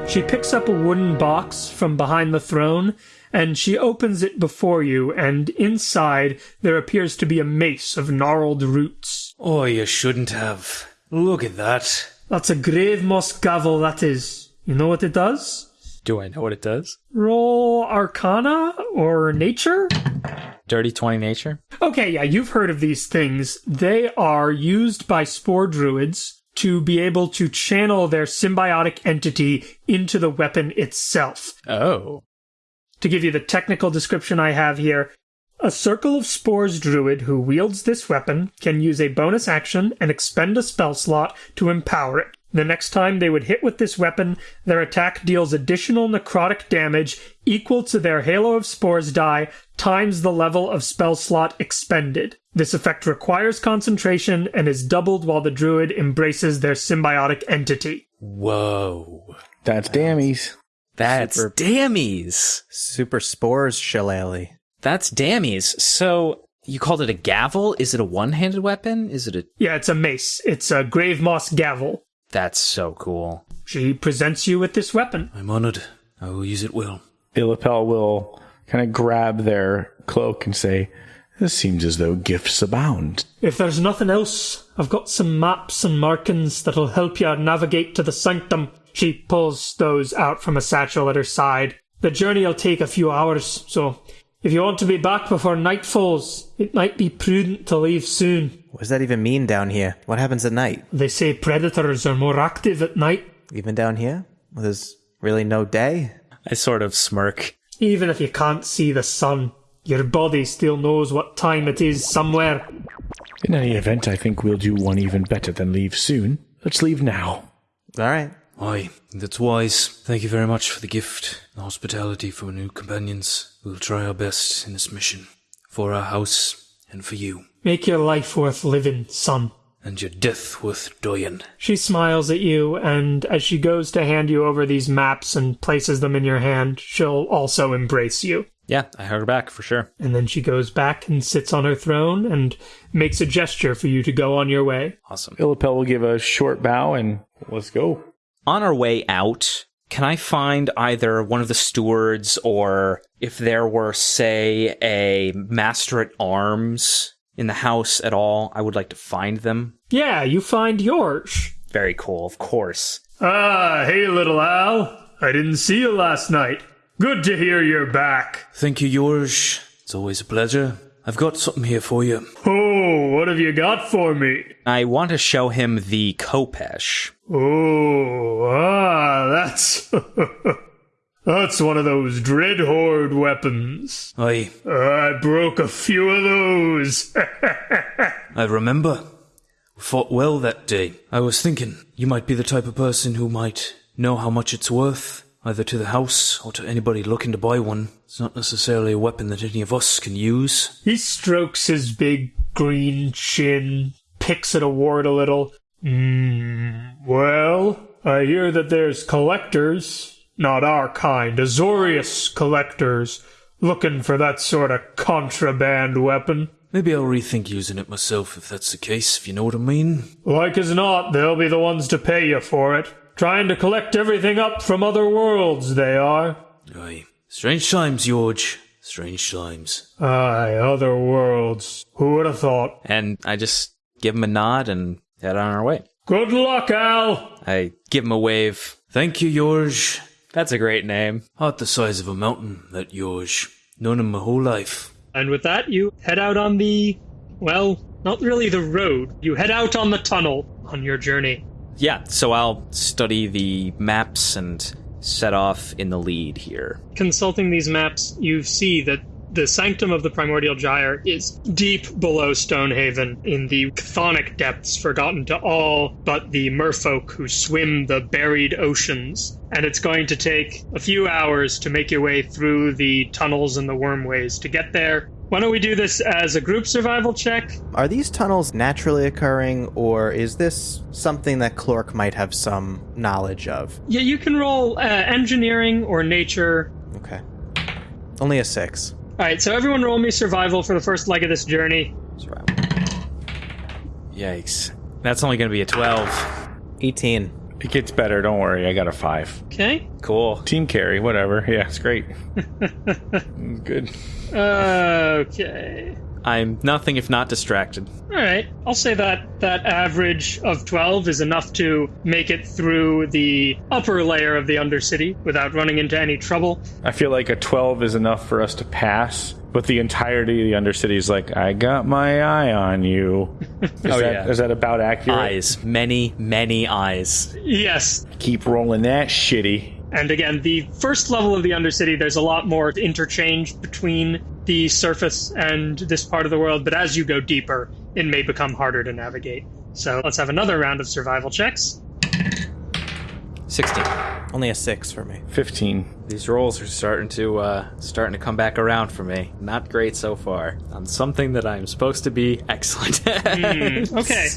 She picks up a wooden box from behind the throne and she opens it before you, and inside there appears to be a mace of gnarled roots. Oh, you shouldn't have. Look at that. That's a grave moss gavel, that is. You know what it does? Do I know what it does? Roll Arcana or Nature? Dirty 20 nature? Okay, yeah, you've heard of these things. They are used by spore druids to be able to channel their symbiotic entity into the weapon itself. Oh. To give you the technical description I have here, a Circle of Spores druid who wields this weapon can use a bonus action and expend a spell slot to empower it. The next time they would hit with this weapon, their attack deals additional necrotic damage equal to their Halo of Spores die times the level of spell slot expended. This effect requires concentration and is doubled while the druid embraces their symbiotic entity. Whoa. That's dammies. That's dammies. Super spores shillelagh. That's dammies. So you called it a gavel? Is it a one-handed weapon? Is it a? Yeah, it's a mace. It's a grave moss gavel. That's so cool. She presents you with this weapon. I'm honored. I will use it well. Illapel will kind of grab their cloak and say, This seems as though gifts abound. If there's nothing else, I've got some maps and markings that'll help you navigate to the sanctum. She pulls those out from a satchel at her side. The journey'll take a few hours, so if you want to be back before night falls, it might be prudent to leave soon. What does that even mean down here? What happens at night? They say predators are more active at night. Even down here? Well, there's really no day. I sort of smirk. Even if you can't see the sun, your body still knows what time it is somewhere. In any event, I think we'll do one even better than leave soon. Let's leave now. All right. Aye, that's wise. Thank you very much for the gift and hospitality for new companions. We'll try our best in this mission. For our house and for you. Make your life worth living, son. And your death worth dying. She smiles at you, and as she goes to hand you over these maps and places them in your hand, she'll also embrace you. Yeah, I hug her back for sure. And then she goes back and sits on her throne and makes a gesture for you to go on your way. Awesome. Illapel will give a short bow and let's go. On our way out, can I find either one of the stewards or if there were, say, a master at arms in the house at all, I would like to find them. Yeah, you find yours. Very cool, of course. Ah, hey, little Al. I didn't see you last night. Good to hear you're back. Thank you, George. It's always a pleasure. I've got something here for you. Oh, what have you got for me? I want to show him the Khopesh. Oh, ah, that's. that's one of those Dread Horde weapons. Aye, I broke a few of those. I remember. We fought well that day. I was thinking you might be the type of person who might know how much it's worth, either to the house or to anybody looking to buy one. It's not necessarily a weapon that any of us can use. He strokes his big green chin, picks at a wart a little. Hmm, well, I hear that there's collectors, not our kind, Azorius collectors, looking for that sort of contraband weapon. Maybe I'll rethink using it myself if that's the case, if you know what I mean. Like as not, they'll be the ones to pay you for it. Trying to collect everything up from other worlds, they are. Aye. Strange times, George. Strange times. Aye, other worlds. Who would have thought? And I just give him a nod and head on our way. Good luck, Al! I give him a wave. Thank you, George. That's a great name. Heart the size of a mountain, that George. Known him my whole life. And with that, you head out on the, well, not really the road. You head out on the tunnel on your journey. Yeah, so I'll study the maps and set off in the lead here. Consulting these maps, you see that the sanctum of the primordial gyre is deep below Stonehaven in the chthonic depths forgotten to all but the merfolk who swim the buried oceans. And it's going to take a few hours to make your way through the tunnels and the wormways to get there. Why don't we do this as a group survival check? Are these tunnels naturally occurring, or is this something that Clork might have some knowledge of? Yeah, you can roll uh, engineering or nature. Okay. Only a six. All right, so everyone roll me survival for the first leg of this journey. Survival. Yikes. That's only going to be a 12. 18. It gets better, don't worry. I got a five. Okay. Cool. Team carry, whatever. Yeah, it's great. Good. Okay. I'm nothing if not distracted. All right. I'll say that that average of 12 is enough to make it through the upper layer of the Undercity without running into any trouble. I feel like a 12 is enough for us to pass But the entirety of the Undercity is like, I got my eye on you. Is, Oh, that, yeah. is that about accurate? Eyes, many, many eyes. Yes. Keep rolling that shitty. And again, the first level of the Undercity, there's a lot more interchange between the surface and this part of the world, but as you go deeper, it may become harder to navigate. So let's have another round of survival checks. 16. Only a six for me. 15. These rolls are starting to uh, starting to come back around for me. Not great so far on something that I'm supposed to be excellent at. Okay.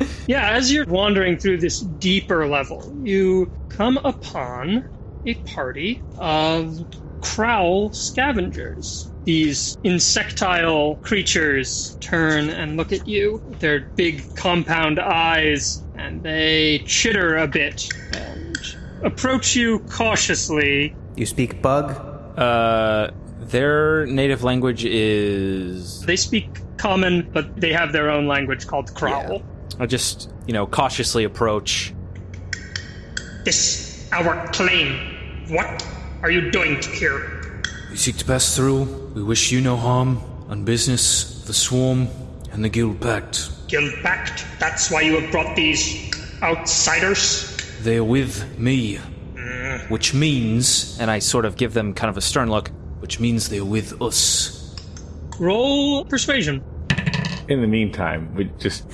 yeah, as you're wandering through this deeper level, you come upon a party of Kraul scavengers. These insectile creatures turn and look at you, with their big compound eyes, and they chitter a bit and approach you cautiously. You speak bug? Uh, their native language is. They speak common, but they have their own language called Kraul. I just you know cautiously approach. This our claim. What are you doing here? We seek to pass through. We wish you no harm. On business, the Swarm, and the Guild Pact. Guild Pact? That's why you have brought these outsiders? They are with me. Mm. which means, and I sort of give them kind of a stern look, Which means they are with us. Roll persuasion. In the meantime, we just.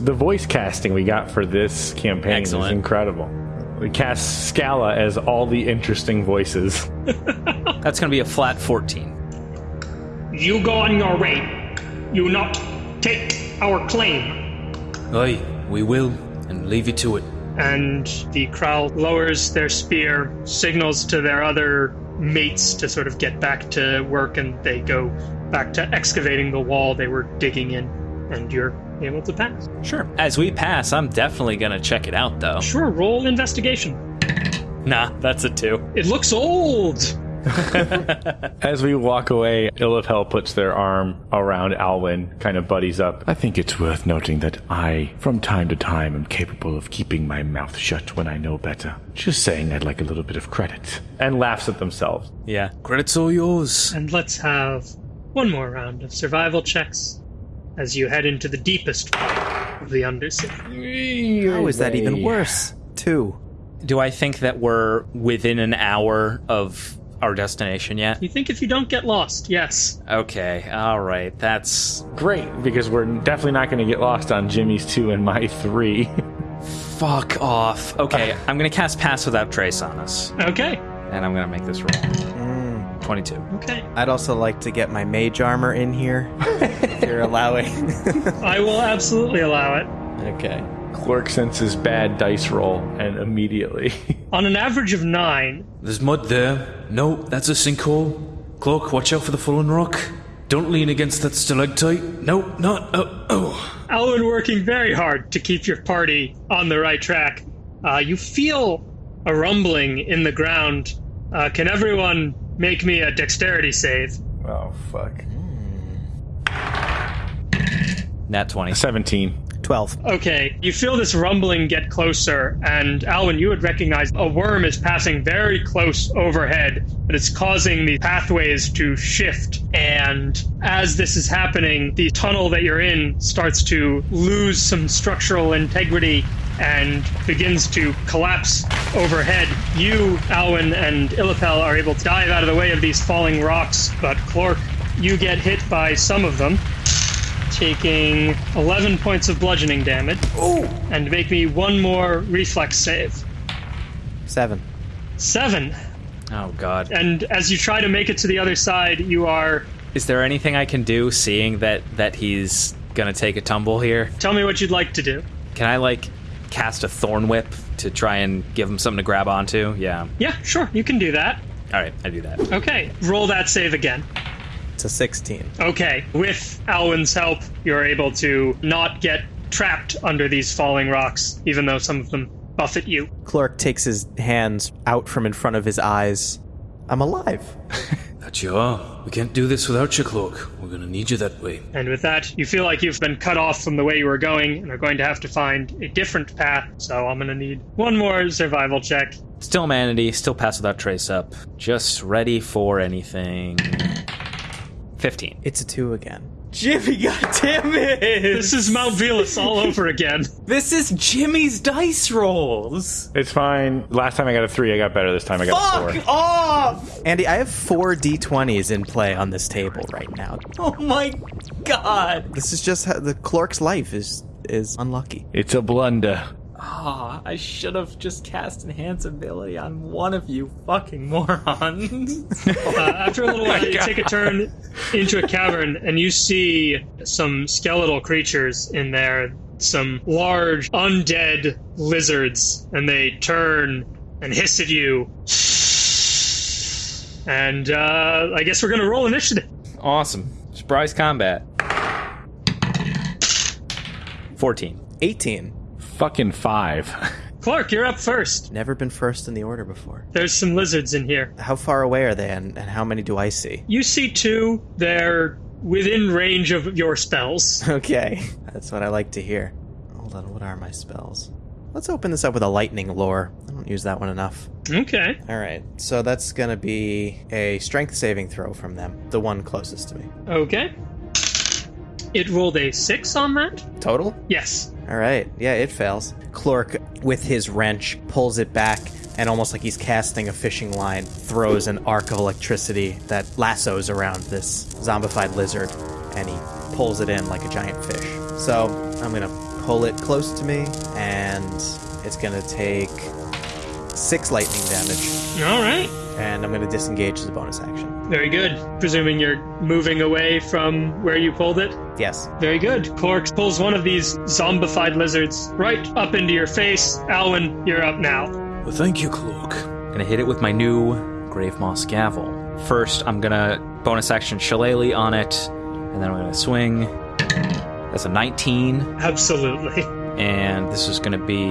The voice casting we got for this campaign Excellent. is incredible. We cast Scala as all the interesting voices. that's going to be a flat 14. You go on your way. You not take our claim. Aye, we will, and leave you to it. And the crowd lowers their spear, signals to their other mates to sort of get back to work, and they go back to excavating the wall they were digging in. And you're able to pass. Sure. As we pass, I'm definitely going to check it out, though. Sure, roll investigation. Nah, that's a two. It looks old. As we walk away, Ill of Hell puts their arm around Alwyn, kind of buddies up. I think it's worth noting that I, from time to time, am capable of keeping my mouth shut when I know better. Just saying I'd like a little bit of credit. And laughs at themselves. Yeah. Credit's all yours. And let's have one more round of survival checks as you head into the deepest part of the Undercity. How is that even worse? Two. Do I think that we're within an hour of our destination yet? You think if you don't get lost, yes. Okay, all right. That's Great, because we're definitely not going to get lost on Jimmy's two and my three. fuck off. Okay, I'm going to cast Pass Without Trace on us, Okay, and I'm going to make this roll. 22. okay. I'd also like to get my mage armor in here. if you're allowing. I will absolutely allow it. okay. Clork senses bad dice roll, and immediately. On an average of nine, There's mud there. No, that's a sinkhole. Cloak, watch out for the fallen rock. Don't lean against that stalactite. No, not. Oh, oh. Alwyn working very hard to keep your party on the right track. Uh, you feel a rumbling in the ground. Uh, can everyone make me a dexterity save? oh, fuck. Hmm. Nat 20. 17. 12. Okay, you feel this rumbling get closer, and Alwyn, you would recognize a worm is passing very close overhead, but it's causing the pathways to shift. And as this is happening, the tunnel that you're in starts to lose some structural integrity and begins to collapse overhead. You, Alwyn, and Illapel are able to dive out of the way of these falling rocks, but Clork, you get hit by some of them taking 11 points of bludgeoning damage. And make me one more reflex save. Seven. Seven. Oh, God. And as you try to make it to the other side, you are. Is there anything I can do seeing that, that he's going to take a tumble here? Tell me what you'd like to do. Can I, like, cast a thorn whip to try and give him something to grab onto? Yeah. Yeah, sure, you can do that. All right, I do that. Okay, roll that save again. It's a 16. Okay, with Alwyn's help, you're able to not get trapped under these falling rocks, even though some of them buffet you. Clork takes his hands out from in front of his eyes. I'm alive. That you are. We can't do this without you, Cloak. We're gonna need you that way. And with that, you feel like you've been cut off from the way you were going and are going to have to find a different path. So I'm going to need one more survival check. Still Manatee, still Pass Without Trace up. Just ready for anything. 15. It's a two again. Jimmy, goddamn it! This is Mount Velas all over again. This is Jimmy's dice rolls. It's fine. Last time I got a three, I got better. This time I got a Fuck four. off! Andy, I have four d20s in play on this table right now. Oh my god! This is just how the Clork's life is is unlucky. It's a blunder. Ah, I should have just cast Enhance Ability on one of you fucking morons. Uh, after a little while, you take a turn into a cavern, and you see some skeletal creatures in there. Some large undead lizards, and they turn and hiss at you. And uh, I guess we're gonna roll initiative. awesome. Surprise combat. 14. 18. Fucking five. Clork, you're up first. Never been first in the order before. There's some lizards in here. How far away are they and, and how many do I see? You see two. They're within range of your spells. Okay. That's what I like to hear. Hold on, what are my spells? Let's open this up with a Lightning Lure. I don't use that one enough. Okay. All right, so that's gonna be a strength saving throw from them, the one closest to me. Okay. It rolled a six on that. Total? Yes. All right, yeah, it fails. Clork, with his wrench, pulls it back and almost like he's casting a fishing line, throws an arc of electricity that lassos around this zombified lizard, and he pulls it in like a giant fish. So I'm gonna pull it close to me, and it's gonna take six lightning damage, All right. and I'm gonna disengage as a bonus action. Very good. Presuming you're moving away from where you pulled it. Yes. Very good. Clork pulls one of these zombified lizards right up into your face. Alwyn, you're up now. Well, thank you, Cloak. Gonna hit it with my new Grave Moss Gavel. First, I'm gonna bonus action Shillelagh on it, and then I'm gonna swing. That's a 19, Absolutely. and this is gonna be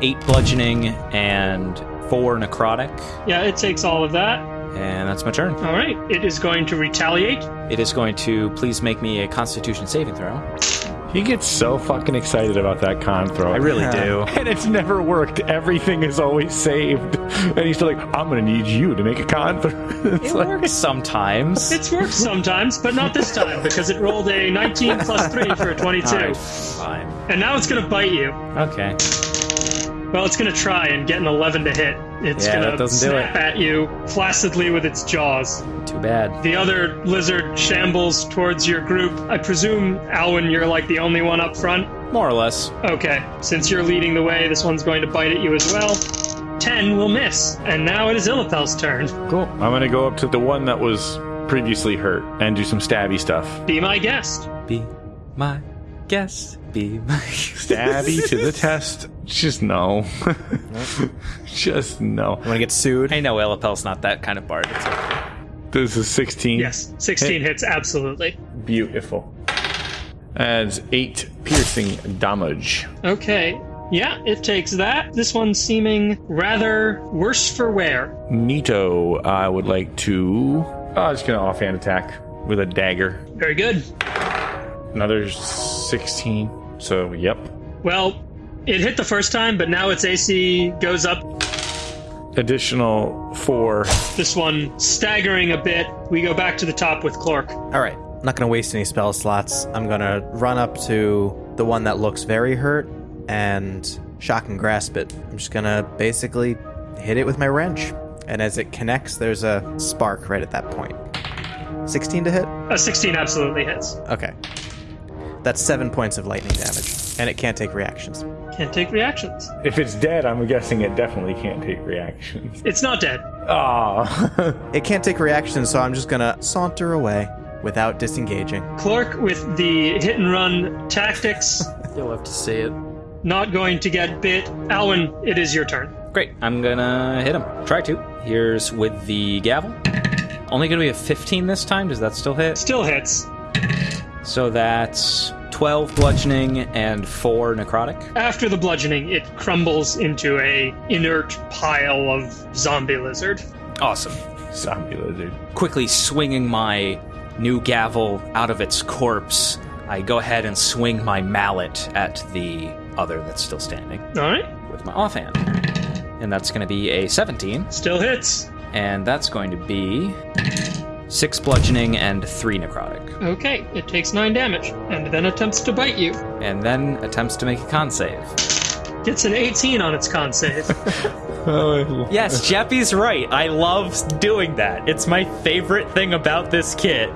8 bludgeoning and 4 necrotic, Yeah, it takes all of that. And that's my turn. All right. It is going to retaliate. It is going to please make me a constitution saving throw. He gets so fucking excited about that con throw. I really do. And it's never worked. Everything is always saved. And he's still like, I'm gonna need you to make a con throw. It like, works sometimes. It's worked sometimes, but not this time because it rolled a 19 plus 3 for a 22. Alright, fine. And now it's going to bite you. Okay. Well, it's going to try and get an 11 to hit. It's Yeah, going to doesn't do snap at you flaccidly with its jaws. Too bad. The other lizard shambles towards your group. I presume, Alwyn, you're like the only one up front. More or less. Okay, since you're leading the way, this one's going to bite at you as well. 10 will miss. And now it is Illapel's turn. cool. I'm gonna go up to the one that was previously hurt and do some stabby stuff. Be my guest. Be my guest. Be my Stabby to the test. Just no. Just no. Want to get sued? I know Illapel's not that kind of bard. It's okay. This is 16. Yes, 16 hits, absolutely. Beautiful. Adds 8 piercing damage. Okay. Yeah, it takes that. This one's seeming rather worse for wear. Nito, I would like to. Oh, I'm just gonna offhand attack with a dagger. Very good. Another 16. So, yep. Well, it hit the first time, but now its AC goes up. Additional 4. This one staggering a bit. We go back to the top with Clork. All right. I'm not going to waste any spell slots. I'm going to run up to the one that looks very hurt and shock and grasp it. I'm just going to basically hit it with my wrench. And as it connects, there's a spark right at that point. 16 to hit? A 16 absolutely hits. Okay. That's seven points of lightning damage. And it can't take reactions. Can't take reactions. If it's dead, I'm guessing it definitely can't take reactions. It's not dead. Ah. It can't take reactions, so I'm just going to saunter away without disengaging. Clork with the hit and run tactics, You'll have to say it. not going to get bit. Alwyn, it is your turn. Great. I'm gonna hit him. Try to. Here's with the gavel. Only gonna be a 15 this time. Does that still hit? Still hits. So that's 12 bludgeoning and 4 necrotic. After the bludgeoning, it crumbles into a inert pile of zombie lizard. Awesome. Zombie lizard. Quickly swinging my new gavel out of its corpse, I go ahead and swing my mallet at the other that's still standing All right. with my offhand. And that's going to be a 17. Still hits. And that's going to be six bludgeoning and three necrotic, Okay, it takes 9 damage, and then attempts to bite you. and then attempts to make a con save. Gets an 18 on its con save. Oh. Yes, Jeppy's right. I love doing that. It's my favorite thing about this kit.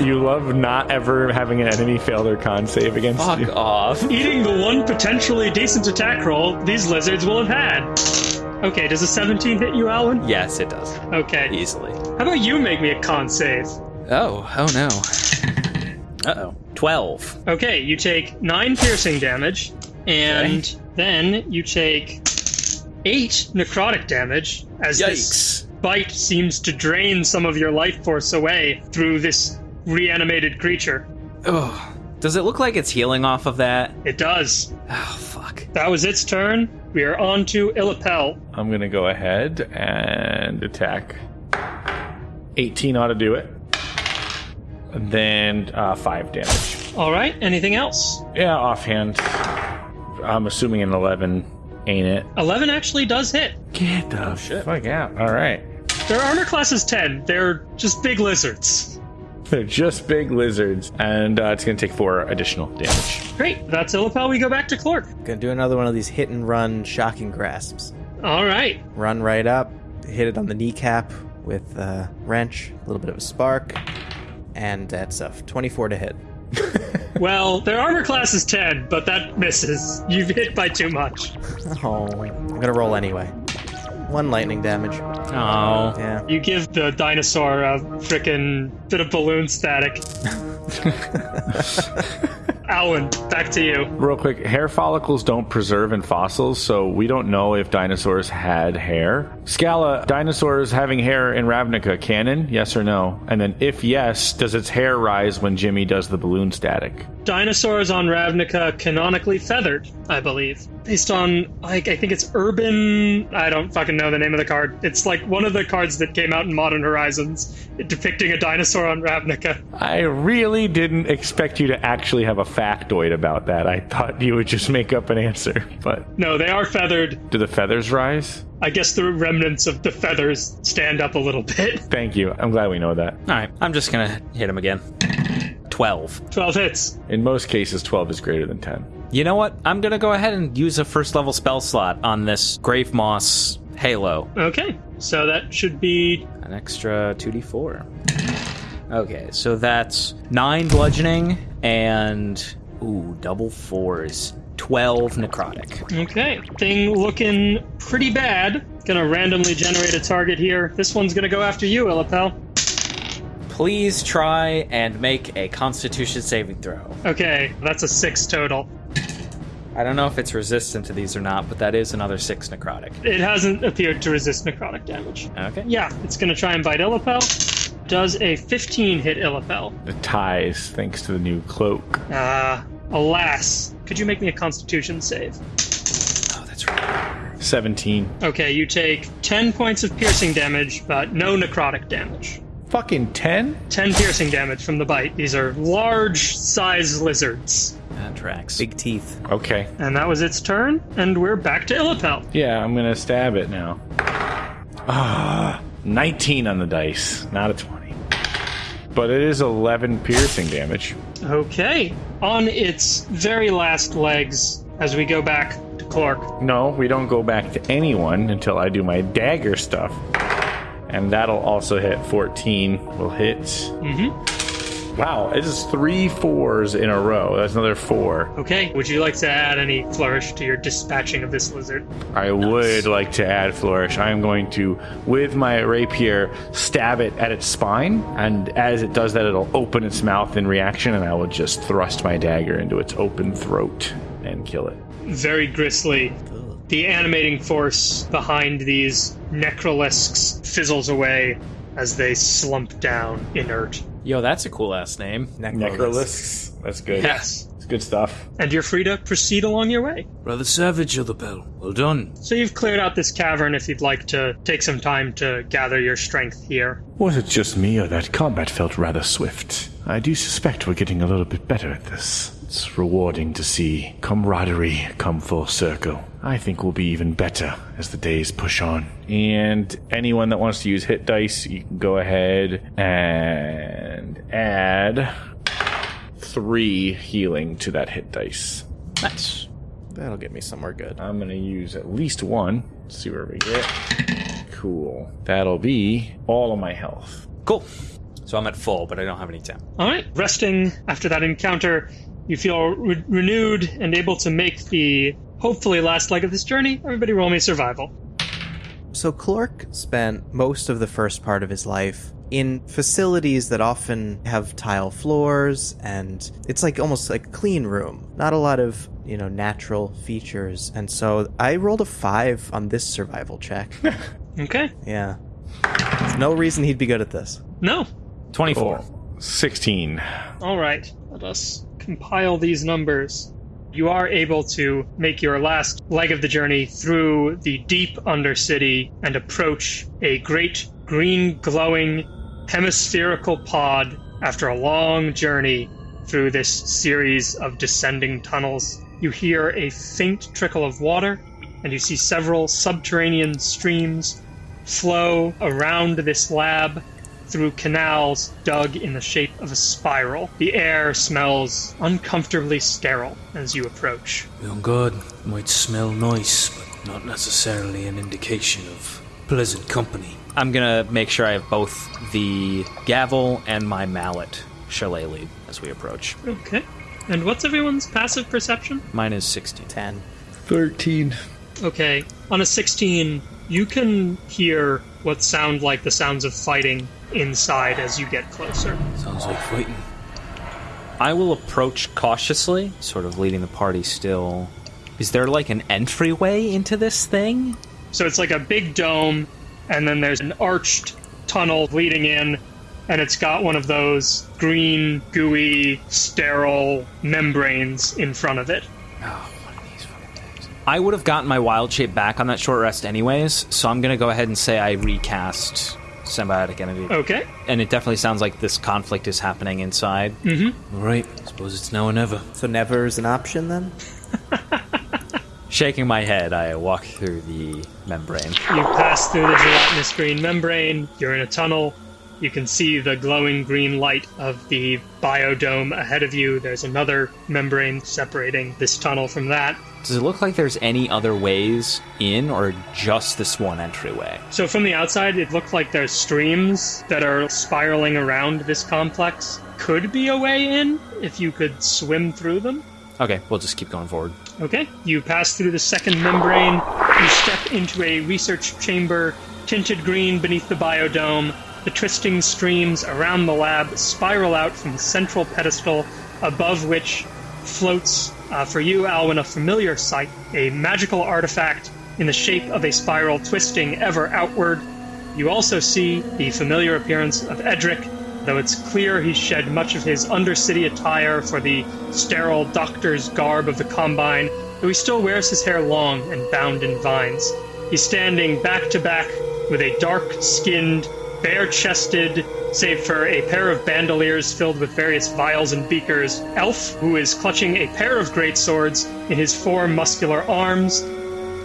You love not ever having an enemy fail their con save against Fuck you. Fuck off. Eating the one potentially decent attack roll these lizards will have had. Okay, does a 17 hit you, Alan? Yes, it does. Okay. Easily. How about you make me a con save? Oh, oh no. Uh oh. 12. Okay, you take 9 piercing damage, and then you take 8 necrotic damage as this bite seems to drain some of your life force away through this reanimated creature. Oh. Does it look like it's healing off of that? It does. Oh, fuck. That was its turn. We are on to Illapel. I'm gonna go ahead and attack. 18 ought to do it. And then uh, 5 damage. All right, anything else? Yeah, offhand. I'm assuming an 11 ain't it. 11 actually does hit. Get the shit, fuck out. Alright. Their armor class is 10. They're just big lizards. They're just big lizards. And uh, it's gonna take 4 additional damage. Great, that's a Illapel. We go back to Clork. Gonna do another one of these hit and run shocking grasps. All right. Run right up, hit it on the kneecap with a wrench, a little bit of a spark, and that's a 24 to hit. Well, their armor class is 10, but that misses. You've hit by too much. Oh, I'm gonna roll anyway. One lightning damage. Oh. Yeah. You give the dinosaur a frickin' bit of balloon static. Alwyn, back to you. Real quick, hair follicles don't preserve in fossils, so we don't know if dinosaurs had hair. Scala, dinosaurs having hair in Ravnica, canon? Yes or no? And then, if yes, does its hair rise when Jimmy does the balloon static? Dinosaurs on Ravnica canonically feathered, I believe. Based on, like, I think it's Urban. I don't fucking know the name of the card. It's like one of the cards that came out in Modern Horizons depicting a dinosaur on Ravnica. I really didn't expect you to actually have a factoid about that. I thought you would just make up an answer. But No, they are feathered. do the feathers rise? I guess the remnants of the feathers stand up a little bit. Thank you. I'm glad we know that. All right. I'm just going to hit him again. 12. 12 hits. In most cases, 12 is greater than 10. You know what? I'm going to go ahead and use a first level spell slot on this Grave Moss Halo. Okay, so that should be An extra 2d4. Okay, so that's 9 bludgeoning and. Ooh, double fours. 12 necrotic. okay. Thing looking pretty bad. Gonna randomly generate a target here. This one's gonna go after you, Illapel. Please try and make a constitution saving throw. Okay, that's a six total. I don't know if it's resistant to these or not, but that is another 6 necrotic. It hasn't appeared to resist necrotic damage. Okay. Yeah, it's gonna try and bite Illapel. Does a 15 hit Illapel? The ties, thanks to the new cloak. Ah, alas. Could you make me a constitution save? Oh, that's right. 17. Okay, you take 10 points of piercing damage, but no necrotic damage. Fucking 10? 10 piercing damage from the bite. These are large size lizards. That tracks. Big teeth. Okay. And that was its turn, and we're back to Illapel. Yeah, I'm gonna stab it now. Ah, 19 on the dice, not a 20. But it is 11 piercing damage. Okay. On its very last legs, as we go back to Clork. No, we don't go back to anyone until I do my dagger stuff. And that'll also hit 14. Will hit. Mm-hmm. Wow, it is three fours in a row. That's another four. Okay, would you like to add any flourish to your dispatching of this lizard? I would like to add flourish. I am going to, with my rapier, stab it at its spine, and as it does that, it'll open its mouth in reaction, and I will just thrust my dagger into its open throat and kill it. Very gristly. The animating force behind these necrolisks fizzles away as they slump down inert. Yo, that's a cool ass name. Necrolisks. That's good. Yes. It's good stuff. And you're free to proceed along your way. Rather savage, of the Bell. Well done. So you've cleared out this cavern if you'd like to take some time to gather your strength here. Was it just me, or that combat felt rather swift? I do suspect we're getting a little bit better at this. It's rewarding to see camaraderie come full circle. I think we'll be even better as the days push on. And anyone that wants to use hit dice, you can go ahead and add three healing to that hit dice. Nice. That'll get me somewhere good. I'm gonna use at least one. Let's see where we get. Cool. That'll be all of my health. Cool. So I'm at full, but I don't have any temp. All right, resting after that encounter, you feel re- renewed and able to make the hopefully last leg of this journey. Everybody roll me survival. So Clork spent most of the first part of his life in facilities that often have tile floors and it's like almost like a clean room. Not a lot of, you know, natural features. And so I rolled a 5 on this survival check. Okay. yeah. There's no reason he'd be good at this. No. 24. 16. All right. Let us compile these numbers. You are able to make your last leg of the journey through the deep undercity and approach a great green glowing hemispherical pod after a long journey through this series of descending tunnels. You hear a faint trickle of water and you see several subterranean streams flow around this lab through canals dug in the shape of a spiral. The air smells uncomfortably sterile as you approach. On guard might smell nice, but not necessarily an indication of pleasant company. I'm gonna make sure I have both the gavel and my mallet shillelagh as we approach. Okay. And what's everyone's passive perception? Mine is 16. 10. 13. Okay. On a 16, you can hear what sound like the sounds of fighting inside as you get closer. Sounds like fighting. I will approach cautiously, sort of leading the party still. Is there like an entryway into this thing? So it's like a big dome, and then there's an arched tunnel leading in, and it's got one of those green, gooey, sterile membranes in front of it. I would have gotten my wild shape back on that short rest anyways, so I'm gonna go ahead and say I recast symbiotic entity. Okay. And it definitely sounds like this conflict is happening inside. Mm-hmm. All right, suppose it's now or never. So never is an option then? Shaking my head, I walk through the membrane. You pass through the gelatinous green membrane, you're in a tunnel. You can see the glowing green light of the biodome ahead of you. There's another membrane separating this tunnel from that. Does it look like there's any other ways in, or just this one entryway? So from the outside, it looked like there's streams that are spiraling around this complex. Could be a way in if you could swim through them. Okay, we'll just keep going forward. Okay, you pass through the second membrane. You step into a research chamber, tinted green beneath the biodome. The twisting streams around the lab spiral out from the central pedestal, above which floats, uh, for you, Alwyn, a familiar sight a magical artifact in the shape of a spiral twisting ever outward. You also see the familiar appearance of Edric, though it's clear he shed much of his undercity attire for the sterile doctor's garb of the Combine, though he still wears his hair long and bound in vines. He's standing back to back with a dark skinned, bare chested, save for a pair of bandoliers filled with various vials and beakers, elf who is clutching a pair of great swords in his four muscular arms.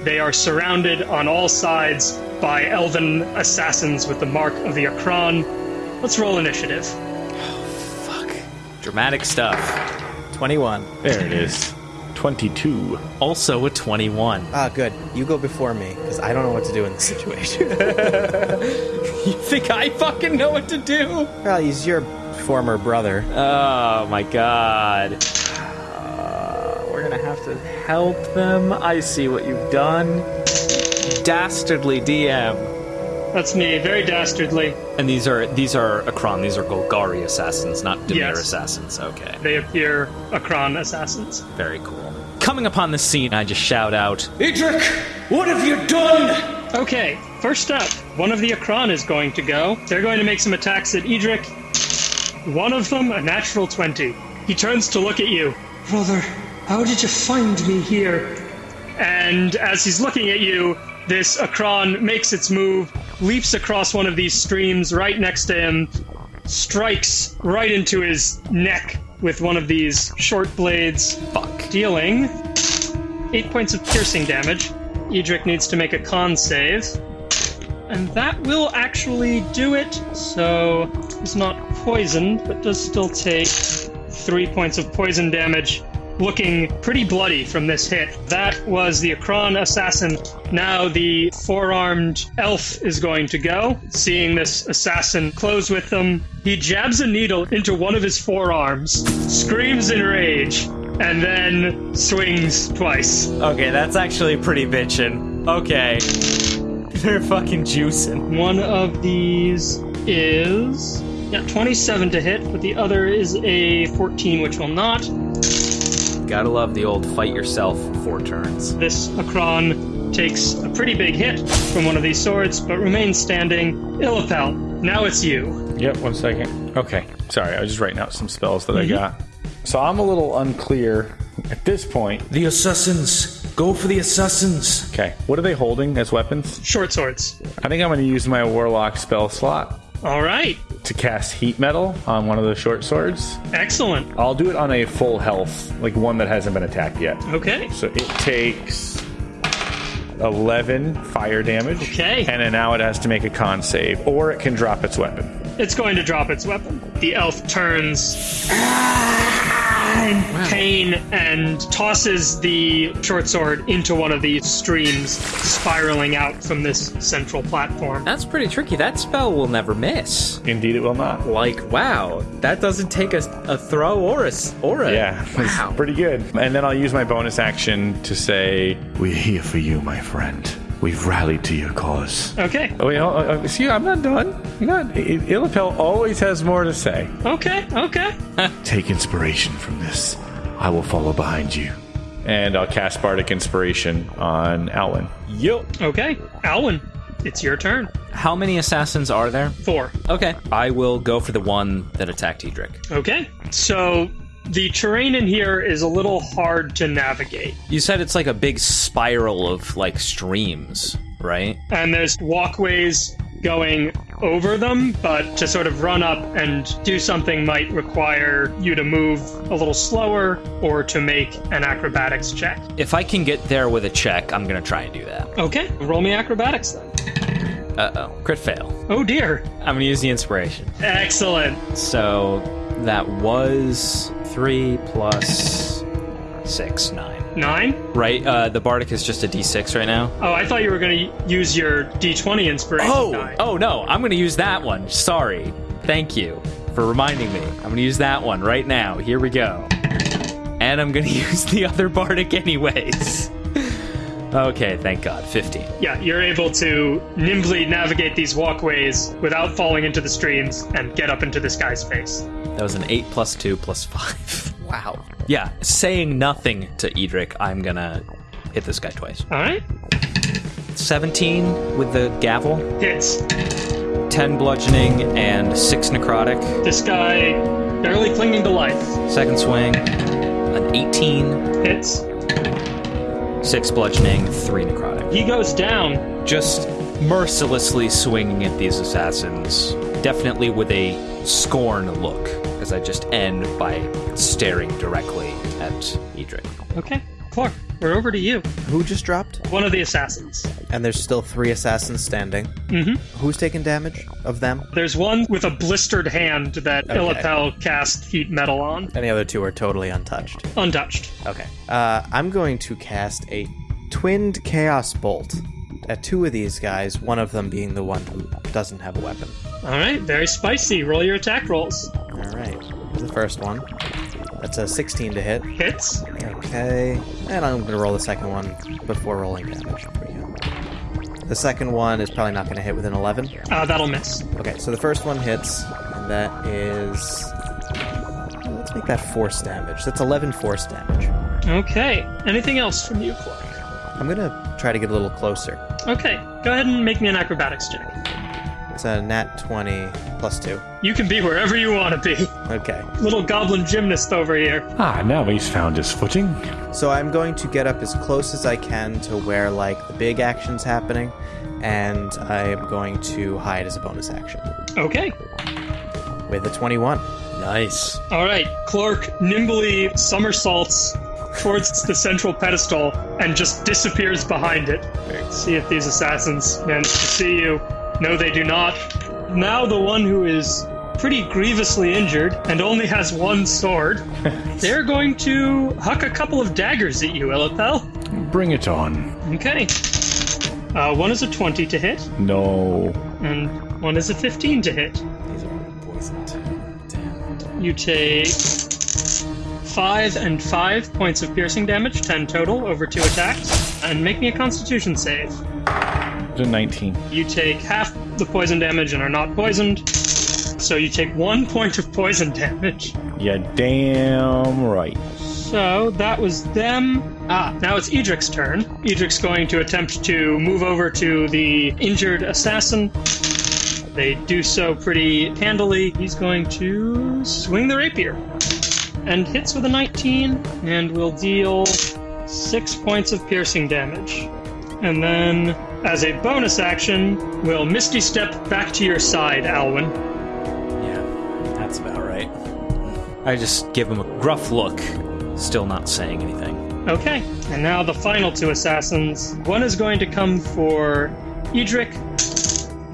They are surrounded on all sides by elven assassins with the mark of the Ochran. Let's roll initiative. Oh, fuck. Dramatic stuff. 21. There it is. 22. Also a 21. Ah, good. You go before me, because I don't know what to do in this situation. You think I fucking know what to do? well, he's your former brother. Oh my god. Uh, we're gonna have to help them. I see what you've done. Dastardly DM. That's me, very dastardly. And these are these are Ochran, these are Golgari assassins, not Dimir Yes. assassins. Okay. They appear Ochran assassins. Very cool. Coming upon the scene, I just shout out, Edric, what have you done? Okay, first up, one of the Ochran is going to go. They're going to make some attacks at Edric. One of them, a natural 20. He turns to look at you. Brother, how did you find me here? And as he's looking at you, this Ochran makes its move, leaps across one of these streams right next to him, strikes right into his neck with one of these short blades, Fuck. dealing eight points of piercing damage. Edric needs to make a con save. And that will actually do it. So he's not poisoned, but does still take three points of poison damage. Looking pretty bloody from this hit. That was the Ochran assassin. Now the four armed elf is going to go. Seeing this assassin close with them, he jabs a needle into one of his forearms, screams in rage, and then swings twice. Okay, that's actually pretty bitchin'. Okay. They're fucking juicing. One of these is yeah, 27 to hit, but the other is a 14, which will not. Gotta love the old fight yourself four turns. This Ochran takes a pretty big hit from one of these swords, but remains standing. Illapel, now it's you. Yep, one second. Okay, sorry, I was just writing out some spells that I mm-hmm. got. So I'm a little unclear at this point. The assassins! Go for the assassins! Okay, what are they holding as weapons? Short swords. I think I'm going to use my warlock spell slot All right, to cast heat metal on one of the short swords. excellent. I'll do it on a full health, like one that hasn't been attacked yet. Okay, So it takes 11 fire damage. Okay. And then now it has to make a con save, or it can drop its weapon. it's going to drop its weapon. The elf turns in pain and tosses the short sword into one of these streams, spiraling out from this central platform. That's pretty tricky. That spell will never miss. Indeed, it will not. Like, wow, that doesn't take a, a throw or a, s- or a Yeah, Wow. pretty good. And then I'll use my bonus action to say, We're here for you, my friend. We've rallied to your cause. Okay, Oh, wait, oh, oh, see, I'm not done. You're not. I- Illapel always has more to say. okay, okay. Take inspiration from this. I will follow behind you. And I'll cast Bardic Inspiration on Alwyn. Yup. Okay, Alwyn, it's your turn. How many assassins are there? Four. Okay. I will go for the one that attacked Edric. Okay, so the terrain in here is a little hard to navigate, You said it's like a big spiral of like streams, right? and there's walkways going over them, but to sort of run up and do something might require you to move a little slower or to make an acrobatics check. If I can get there with a check, I'm gonna try and do that. Okay, roll me acrobatics then. Uh oh. Crit fail. Oh dear. I'm gonna use the inspiration. Excellent. So that was three plus six, nine. Nine? Right? Uh, the Bardic is just a d6 right now. Oh, I thought you were going to use your d20 inspiration Oh, die. oh no, I'm gonna use that one. Sorry. Thank you for reminding me. I'm gonna use that one right now. Here we go. And I'm gonna use the other Bardic anyways. Okay, thank God. 15. Yeah, you're able to nimbly navigate these walkways without falling into the streams and get up into this guy's face. That was an 8 plus 2 plus 5. Wow. Yeah, saying nothing to Edric, I'm gonna hit this guy twice. All right? 17 with the gavel, Hits. 10 bludgeoning, and 6 necrotic. This guy barely clinging to life. Second swing, an 18, Hits. 6 bludgeoning, 3 necrotic. He goes down. Just mercilessly swinging at these assassins, definitely with a scorn look, as I just end by staring directly at Edric. Okay. Clork, we're over to you. Who just dropped? One of the assassins. And there's still three assassins standing. Mm-hmm. Who's taking damage of them? There's one with a blistered hand that Illapel cast heat metal on. And the other two are totally untouched. Untouched. Okay. Uh, I'm going to cast a twinned chaos bolt at two of these guys, one of them being the one who doesn't have a weapon. All right, very spicy. Roll your attack rolls. All right. Here's the first one. That's a 16 to hit. Hits. Okay. And I'm going to roll the second one before rolling damage. The second one is probably not going to hit with an 11. Uh, that'll miss. Okay, so the first one hits, and that is. Let's make that force damage. That's 11 force damage. Okay. Anything else from you, Clork? I'm gonna try to get a little closer. Okay. Go ahead and make me an acrobatics check. It's a nat 20 plus 2. You can be wherever you want to be. Okay. Little goblin gymnast over here. Ah, now he's found his footing. So I'm going to get up as close as I can to where, like, the big action's happening, and I'm going to hide as a bonus action. Okay. with a 21. Nice. All right, Clork nimbly somersaults towards the central pedestal and just disappears behind it. See if these assassins manage to see you. No, they do not. Now the one who is pretty grievously injured and only has one sword, they're going to huck a couple of daggers at you, Illapel. Bring it on. Okay. Uh, one is a 20 to hit, No. and one is a 15 to hit. These are poisoned. Damn. You take five and five points of piercing damage, ten total over two attacks, and make me a Constitution save. A 19. You take half the poison damage and are not poisoned, so you take one point of poison damage. Yeah, damn right. So that was them. Ah, now it's Edric's turn. Edric's going to attempt to move over to the injured assassin. They do so pretty handily. He's going to swing the rapier and hits with a 19 and will deal six points of piercing damage. And then, as a bonus action, will Misty Step back to your side, Alwyn. Yeah, that's about right. I just give him a gruff look, still not saying anything. Okay, and now the final two assassins. One is going to come for Edric,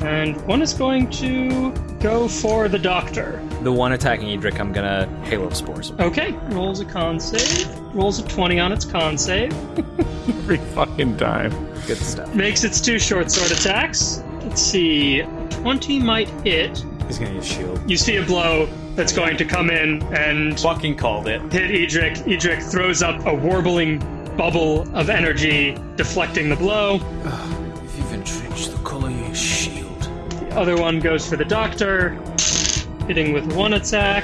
and one is going to go for the doctor. The one attacking Edric, I'm gonna Halo Spores. Okay, rolls a con save. Rolls a 20 on its con save. Every fucking time. Good stuff. Makes its two short sword attacks. Let's see. 20 might hit. He's gonna use shield. You see a blow that's going to come in and Fucking called it. hit Edric. Edric throws up a warbling bubble of energy, deflecting the blow. If you've entrenched the color of your shield. The other one goes for the doctor, hitting with one attack.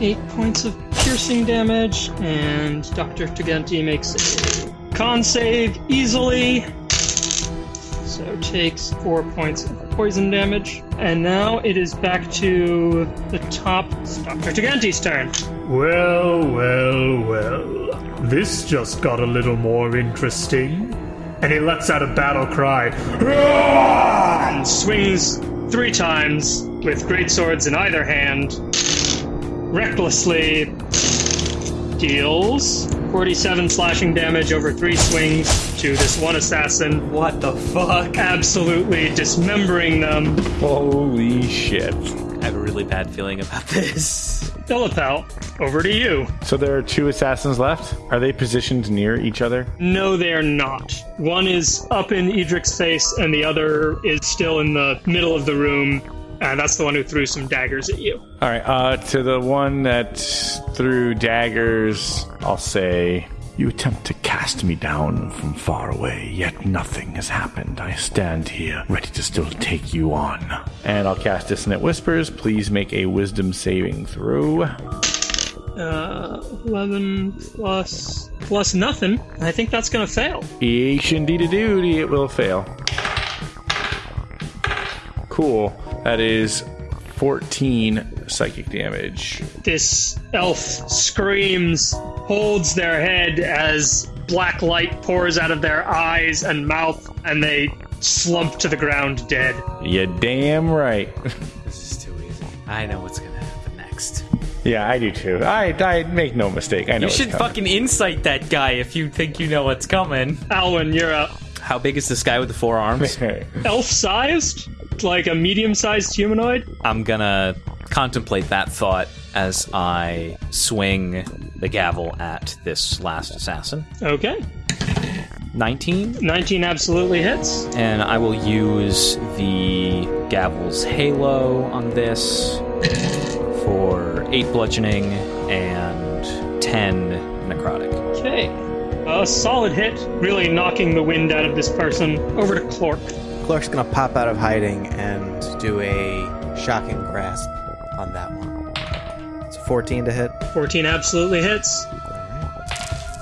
Eight points of piercing damage, and Dr. Tugenti makes a con save easily. So takes four points of poison damage. And now it is back to the top. It's Dr. Tugenti's turn. Well, well, well. This just got a little more interesting. And he lets out a battle cry. "Roar!" And swings three times with great swords in either hand. Recklessly deals 47 slashing damage over three swings to this one assassin. What the fuck? Absolutely dismembering them. Holy shit. I have a really bad feeling about this. Illapel, over to you. So there are two assassins left? Are they positioned near each other? No, they are not. One is up in Edric's face, and the other is still in the middle of the room. And that's the one who threw some daggers at you. All right, uh, to the one that threw daggers, I'll say, You attempt to cast me down from far away, yet nothing has happened. I stand here, ready to still take you on. And I'll cast Dissonant Whispers. Please make a wisdom saving throw. Uh, 11 plus plus nothing. I think that's gonna fail. Eesh, indeed a duty, it will fail. Cool. That is 14 psychic damage. This elf screams, holds their head as black light pours out of their eyes and mouth, and they slump to the ground dead. You damn right. This is too easy. I know what's gonna happen next. yeah, I do too. I, I make no mistake. I know You should coming. fucking insight that guy if you think you know what's coming. Alwyn, you're up. How big is this guy with the four arms? Elf sized? Like a medium sized humanoid? I'm gonna contemplate that thought as I swing the gavel at this last assassin. Okay. 19, 19 absolutely hits. and I will use the gavel's halo on this for 8 bludgeoning and 10 necrotic. Okay. A solid hit, really knocking the wind out of this person. Over to Clork. Clork's gonna pop out of hiding and do a shocking grasp on that one. It's a 14 to hit. 14 absolutely hits.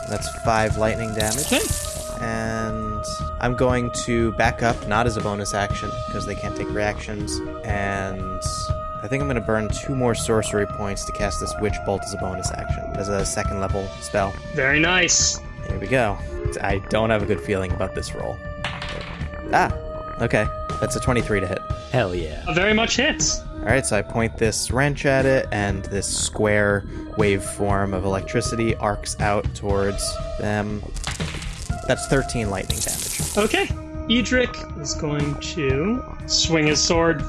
That's five lightning damage. Okay. And I'm going to back up, not as a bonus action, because they can't take reactions. And I think I'm going to burn two more sorcery points to cast this Witch Bolt as a bonus action, as a second level spell. Very nice. Here we go. I don't have a good feeling about this roll. Ah, okay. That's a 23 to hit. Hell yeah. Very much hits. All right, so I point this wrench at it, and this square waveform of electricity arcs out towards them. That's 13 lightning damage. Okay. Edric is going to swing his sword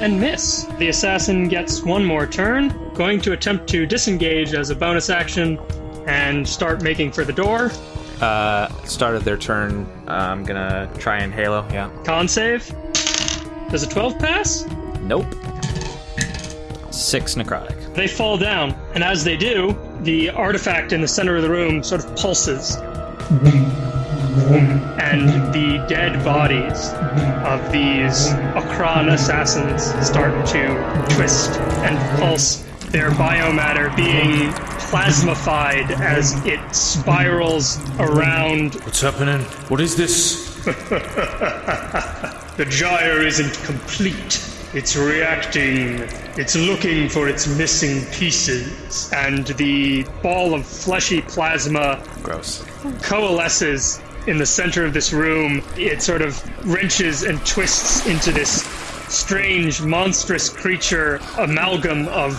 and miss. The assassin gets one more turn, going to attempt to disengage as a bonus action and start making for the door. Uh, start of their turn. Uh, I'm gonna try and Halo. Yeah. Con save. Does a 12 pass? Nope. Six necrotic. They fall down, and as they do, the artifact in the center of the room sort of pulses. And the dead bodies of these Ochran assassins start to twist and pulse, their biomatter being plasmified as it spirals around. What's happening? What is this? The gyre isn't complete. It's reacting. It's looking for its missing pieces. and the ball of fleshy plasma Gross. coalesces in the center of this room. It sort of wrenches and twists into this strange, monstrous creature amalgam of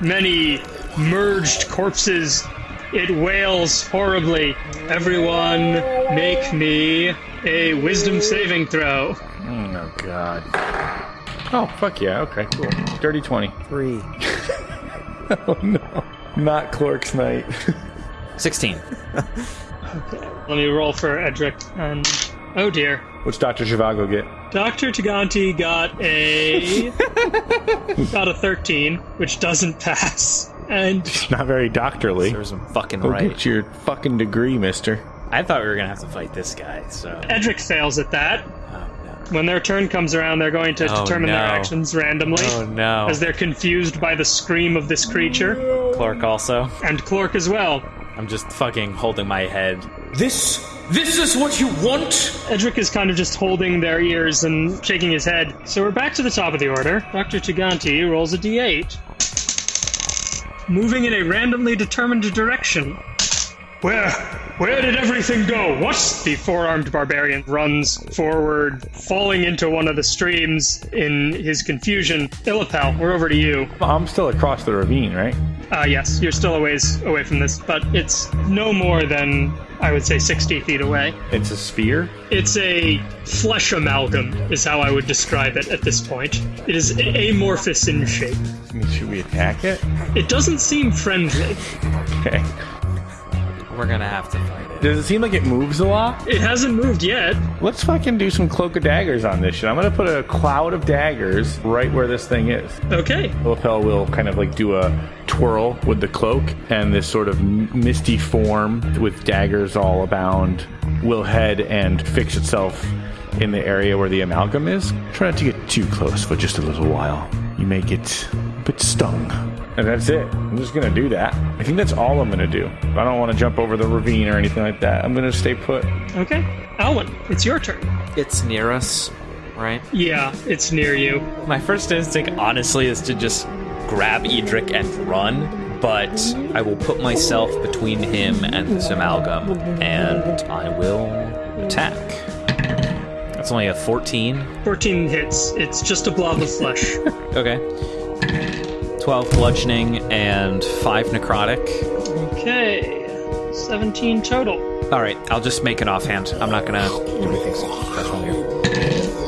many merged corpses. It wails horribly. Everyone, make me a wisdom saving throw. Oh god. Oh fuck yeah. Okay, cool. Dirty twenty. Three. Oh no. Not Clork's night. 16. okay. Let me roll for Edric. And oh dear. What's Doctor Zhivago get? Dr. Taganti got a got a 13, which doesn't pass. And Not very doctorly. There's some fucking Go right. get your fucking degree, Mister. I thought we were gonna have to fight this guy. So. Edric fails at that. Oh no. When their turn comes around, they're going to Oh, determine their actions randomly. Oh no. As they're confused by the scream of this creature, Clork also. and Clork as well. I'm just fucking holding my head. This? This is what you want? Edric is kind of just holding their ears and shaking his head. So we're back to the top of the order. Dr. Taganti rolls a d8. Moving in a randomly determined direction. Where? Where did everything go? What? The four armed barbarian runs forward, falling into one of the streams in his confusion. Illapel, we're over to you. I'm still across the ravine, right? Uh, yes, you're still a ways away from this, but it's no more than, I would say, 60 feet away. It's a sphere. It's a flesh amalgam, is how I would describe it at this point. It is amorphous in shape. I mean, should we attack it? It doesn't seem friendly. Okay. We're gonna have to fight it. Does it seem like it moves a lot? It hasn't moved yet. Let's fucking do some cloak of daggers on this shit. I'm gonna put a cloud of daggers right where this thing is. Okay. Lapel will kind of like do a twirl with the cloak, and this sort of misty form with daggers all abound will head and fix itself in the area where the amalgam is. Try not to get too close for just a little while. You may get a bit stung. And that's it. I'm just gonna do that. I think that's all I'm gonna do. I don't want to jump over the ravine or anything like that. I'm gonna stay put. Okay. Alwyn, it's your turn. It's near us, right? Yeah, it's near you. My first instinct, honestly, is to just grab Edric and run, but I will put myself between him and this amalgam, and I will attack. That's only a 14. 14 hits. It's just a blob of flesh. Okay. 12 bludgeoning and 5 necrotic. okay. 17 total. Alright, I'll just make it offhand. I'm not gonna do anything special here.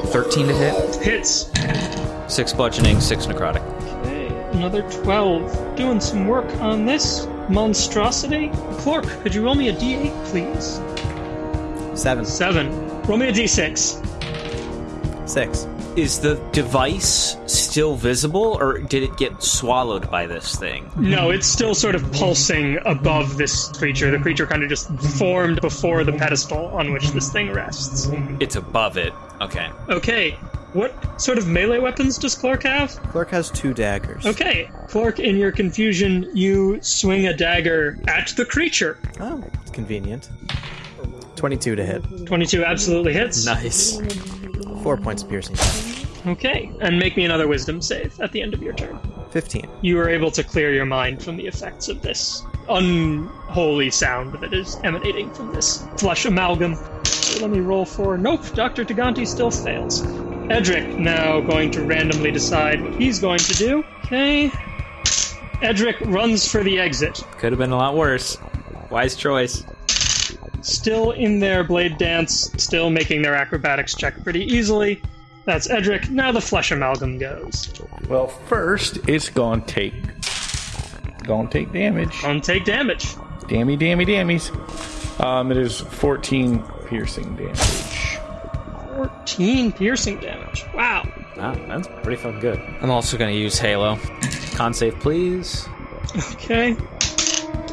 13 to hit, Hits. 6 bludgeoning, 6 necrotic. Okay, another 12. Doing some work on this monstrosity. Clork, could you roll me a d8, please? Seven. 7. Roll me a d6. Six. Is the device still visible, or did it get swallowed by this thing? No, it's still sort of pulsing above this creature. The creature kind of just formed before the pedestal on which this thing rests. It's above it. Okay. Okay, what sort of melee weapons does Clork have? Clork has two daggers. Okay, Clork, in your confusion, you swing a dagger at the creature. Oh, it's convenient. 22 to hit. 22 absolutely hits. Nice. Four points of piercing. Okay, and make me another wisdom save at the end of your turn. 15. You are able to clear your mind from the effects of this unholy sound that is emanating from this flesh amalgam. So let me roll for. Nope, Dr. Taganti still fails. Edric now going to randomly decide what he's going to do. Okay. Edric runs for the exit. Could have been a lot worse. Wise choice. Still in their blade dance, still making their acrobatics check pretty easily. That's Edric. Now the flesh amalgam goes. Well, first it's gonna take gonna take damage. Gonna take damage. Dammy, dammy, dammies. Um, it is 14 piercing damage. 14 piercing damage. Wow. Wow, that's pretty fucking good. I'm also gonna use Halo. Con save, please. Okay.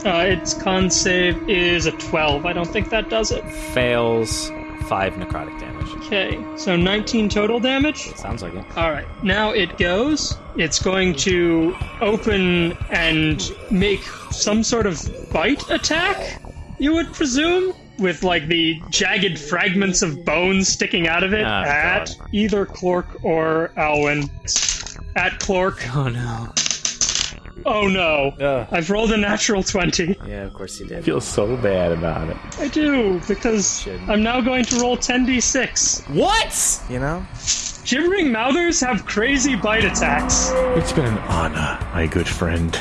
Uh, its con save is a 12. I don't think that does it. Fails. Five necrotic damage. Okay, so 19 total damage. Sounds like it. All right, now it goes. It's going to open and make some sort of bite attack, you would presume, with like the jagged fragments of bone sticking out of it Ah, at either Clork or Alwyn. At Clork. Oh no. Oh no. Ugh. I've rolled a natural 20. Yeah, of course you did. feel so bad about it. I do, because Shouldn't. I'm now going to roll 10d6. What? You know? Gibbering mouthers have crazy bite attacks. It's been an honor, my good friend.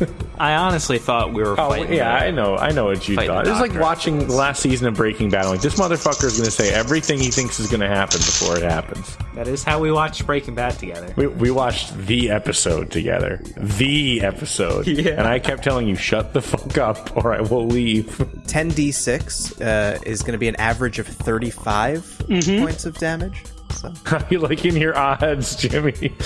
I honestly thought we were Oh fighting. yeah, the- I know, I know what you thought. the It's like watching the last season of Breaking Bad. I'm like this motherfucker is going to say everything he thinks is going to happen before it happens. That is how we watched Breaking Bad together. We, we watched the episode together, the episode, Yeah. and I kept telling you, "Shut the fuck up, or I will leave." 10d6 uh, is going to be an average of 35 points of damage. So you like in your odds, Jimmy?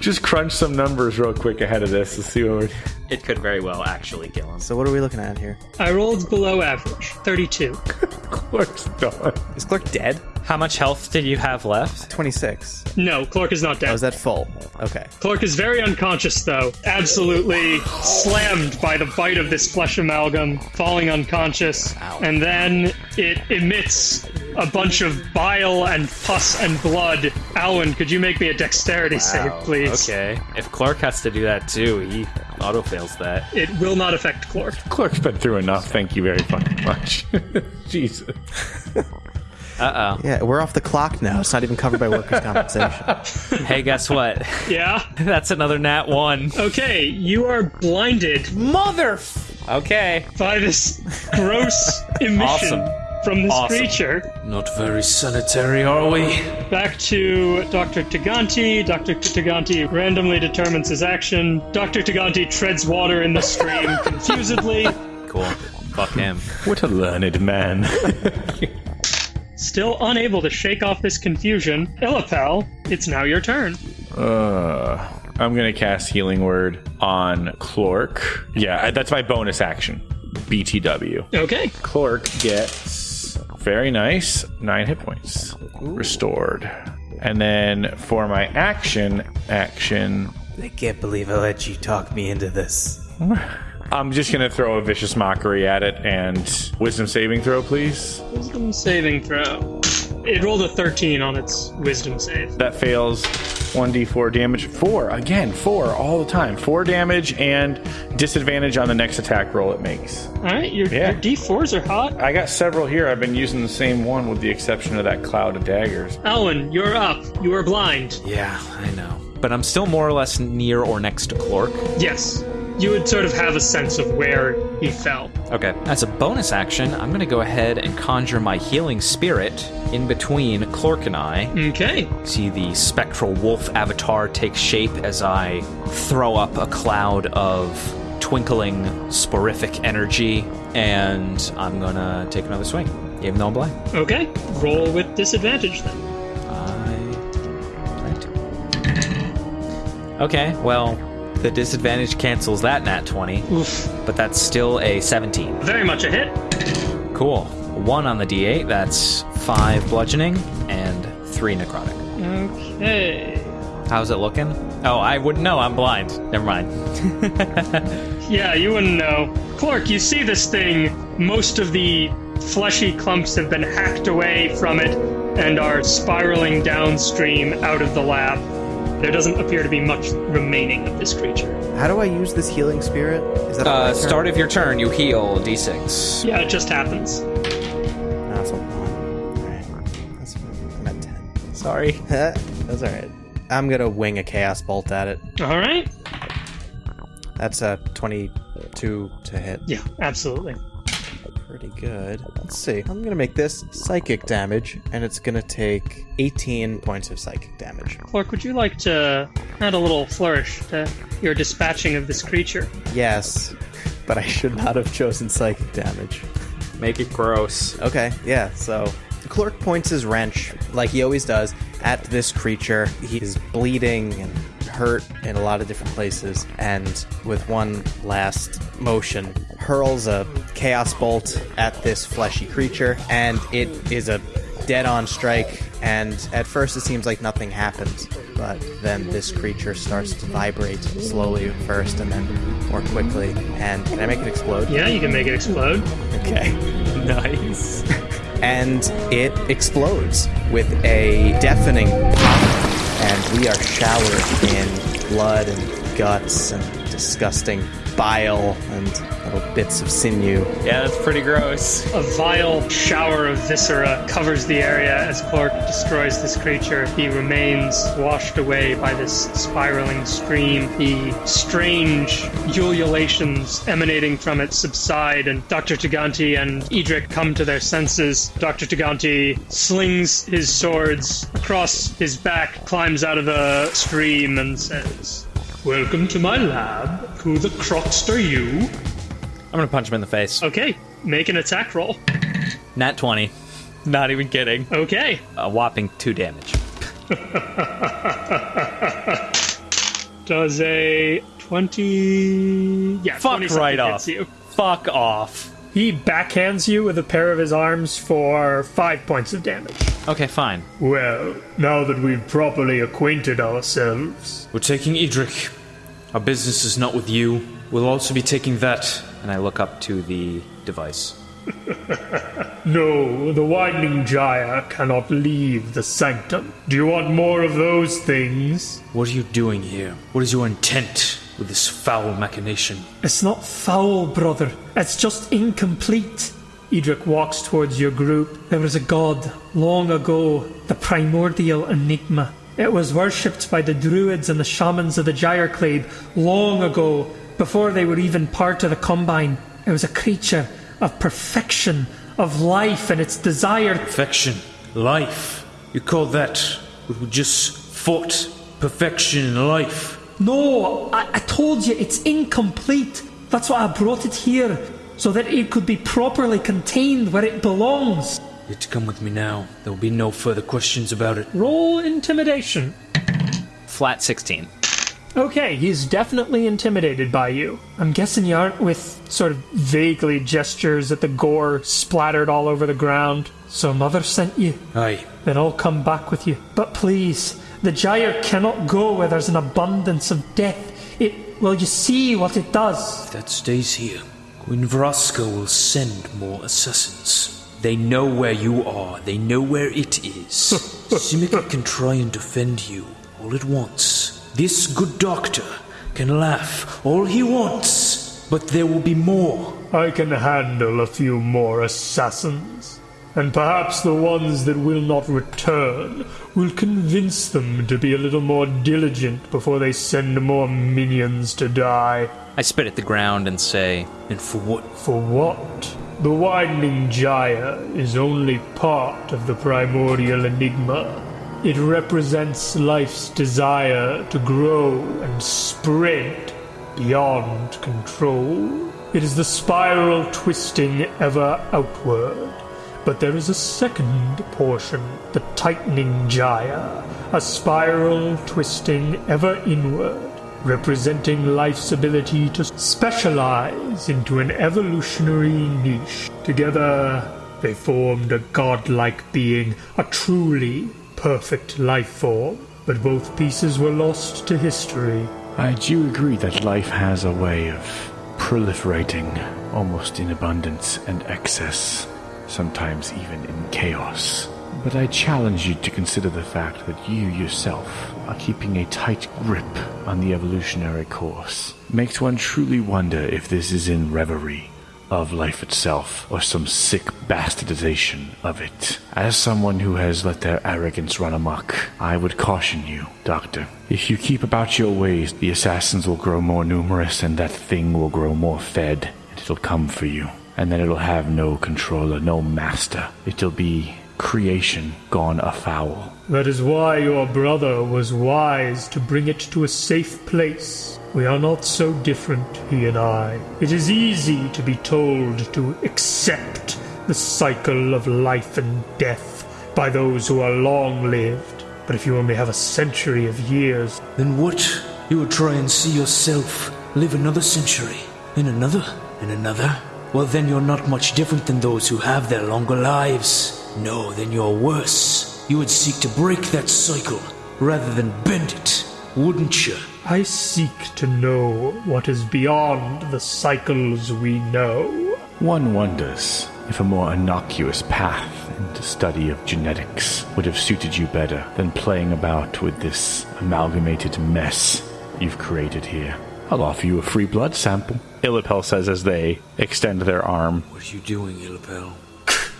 Just crunch some numbers real quick ahead of this to see what. We're... It could very well actually kill him. So what are we looking at here? I rolled below average, 32. Clork's done. Is Clork dead? How much health did you have left? 26. No, Clork is not Oh, dead. is that full? Okay. Clork is very unconscious, though. Absolutely slammed by the bite of this flesh amalgam, falling unconscious. And then it emits a bunch of bile and pus and blood. Alwyn, could you make me a dexterity save, please? Okay. If Clork has to do that too, he auto fails that. It will not affect Clork. Clork's been through enough. Thank you very fucking much. Jesus. Uh oh. Yeah, we're off the clock now. It's not even covered by workers' compensation. hey, guess what? Yeah? That's another nat one. Okay, you are blinded Mother. Okay. by this gross emission Awesome. from this Awesome. creature. Not very sanitary, are we? Back to Dr. Taganti. Dr. Taganti randomly determines his action. Dr. Taganti treads water in the stream confusedly. Cool. Fuck him. What a learned man. Still unable to shake off this confusion, Illapel, it's now your turn. Uh, I'm gonna cast Healing Word on Clork. Yeah, that's my bonus action. BTW. Okay. Clork gets very nice nine hit points restored. And then for my action, action, I can't believe I let you talk me into this. I'm just gonna throw a vicious mockery at it and wisdom saving throw, please. Wisdom saving throw. It rolled a 13 on its wisdom save. That fails. 1d4 damage. Four again. Four all the time. Four damage and disadvantage on the next attack roll it makes. Alright, your, Yeah. your d4s are hot. I got several here. I've been using the same one with the exception of that cloud of daggers. Alwyn, you're up. You are blind. Yeah, I know. But I'm still more or less near or next to Clork. Yes. You would sort of have a sense of where he fell. Okay. As a bonus action, I'm going to go ahead and conjure my healing spirit in between Clork and I. Okay. See the spectral wolf avatar take shape as I throw up a cloud of twinkling sporific energy, and I'm gonna take another swing, even though I'm blind. Okay. Roll with disadvantage then. I. Okay, well, the disadvantage cancels that nat 20, Oof. but that's still a 17. Very much a hit. Cool. One on the d8, that's five bludgeoning and three necrotic. Okay. How's it looking? Oh, I wouldn't know. I'm blind. Never mind. Yeah, you wouldn't know. Clork, you see this thing. Most of the fleshy clumps have been hacked away from it and are spiraling downstream out of the lab. There doesn't appear to be much remaining of this creature. How do I use this healing spirit? Is that on my Uh, turn? start of your turn, you heal d6. Yeah, it just happens. No, it's a one. Alright. That's fine. I'm at 10. Sorry. That's all right. I'm gonna wing a chaos bolt at it. All right. That's a 22 to hit. Yeah, absolutely. Pretty good. Let's see. I'm gonna make this psychic damage, and it's gonna take 18 points of psychic damage. Clork, would you like to add a little flourish to your dispatching of this creature? Yes, but I should not have chosen psychic damage. Make it gross. Okay, yeah, so Clork points his wrench, like he always does, at this creature. He is bleeding and hurt in a lot of different places, and with one last motion, hurls a chaos bolt at this fleshy creature, and it is a dead on strike. And at first, it seems like nothing happens, but then this creature starts to vibrate slowly at first, and then more quickly. And can I make it explode? Yeah, you can make it explode. Okay. Nice. and it explodes with a deafening pop, and we are showered in blood and guts and disgusting bile and little bits of sinew. Yeah, that's pretty gross. A vile shower of viscera covers the area as Clork destroys this creature. He remains washed away by this spiraling stream. The strange ululations emanating from it subside, and Dr. Taganti and Edric come to their senses. Dr. Taganti slings his swords across his back, climbs out of the stream, and says, Welcome to my lab. Who the crux are you? I'm gonna punch him in the face. Okay, make an attack roll. Nat 20. Not even kidding. Okay. A whopping two damage. Does a 20. Yeah, Fuck 20 right off. you. Fuck off. He backhands you with a pair of his arms for five points of damage. Okay, fine. Well, now that we've properly acquainted ourselves, We're taking Edric. Our business is not with you. We'll also be taking that. And I look up to the device. no, the Widening Gyre cannot leave the sanctum. Do you want more of those things? What are you doing here? What is your intent with this foul machination? It's not foul, brother. It's just incomplete. Edric walks towards your group. There was a god long ago, the primordial enigma. It was worshipped by the druids and the shamans of the Gyreclade long ago, before they were even part of the Combine. It was a creature of perfection, of life and its desire. Perfection. Life. You call that what we just fought? Perfection in life. No, I, I told you it's incomplete. That's why I brought it here, so that it could be properly contained where it belongs. You have to come with me now. There will be no further questions about it. Roll intimidation. Flat 16. Okay, he's definitely intimidated by you. I'm guessing you aren't with sort of vaguely gestures at the gore splattered all over the ground. So mother sent you. Aye. Then I'll come back with you. But please, the gyre cannot go where there's an abundance of death. It well you see what it does. If that stays here, Queen Vraska will send more assassins. They know where you are. They know where it is. Simic can try and defend you all at once. This good doctor can laugh all he wants, but there will be more. I can handle a few more assassins. And perhaps the ones that will not return will convince them to be a little more diligent before they send more minions to die. I spit at the ground and say, And for what? For what? The widening gyre is only part of the primordial enigma. It represents life's desire to grow and spread beyond control. It is the spiral twisting ever outward. But there is a second portion, the tightening gyre, a spiral twisting ever inward, representing life's ability to specialize into an evolutionary niche. Together, they formed a godlike being, a truly perfect life form. But both pieces were lost to history. I do agree that life has a way of proliferating, almost in abundance and excess, sometimes even in chaos. But I challenge you to consider the fact that you yourself are keeping a tight grip on the evolutionary course. Makes one truly wonder if this is in reverie of life itself or some sick bastardization of it. As someone who has let their arrogance run amok, I would caution you, Doctor. If you keep about your ways, the assassins will grow more numerous and that thing will grow more fed, and it'll come for you. And then it'll have no controller, no master. It'll be creation gone afoul. That is why your brother was wise to bring it to a safe place. We are not so different, he and I. It is easy to be told to accept the cycle of life and death by those who are long lived. But if you only have a century of years, Then what? You would try and see yourself live another century, and another, and another? Well, then you're not much different than those who have their longer lives. No, then you're worse. You would seek to break that cycle rather than bend it, wouldn't you? I seek to know what is beyond the cycles we know. One wonders if a more innocuous path into study of genetics would have suited you better than playing about with this amalgamated mess you've created here. I'll offer you a free blood sample. Illapel says as they extend their arm. What are you doing, Illapel?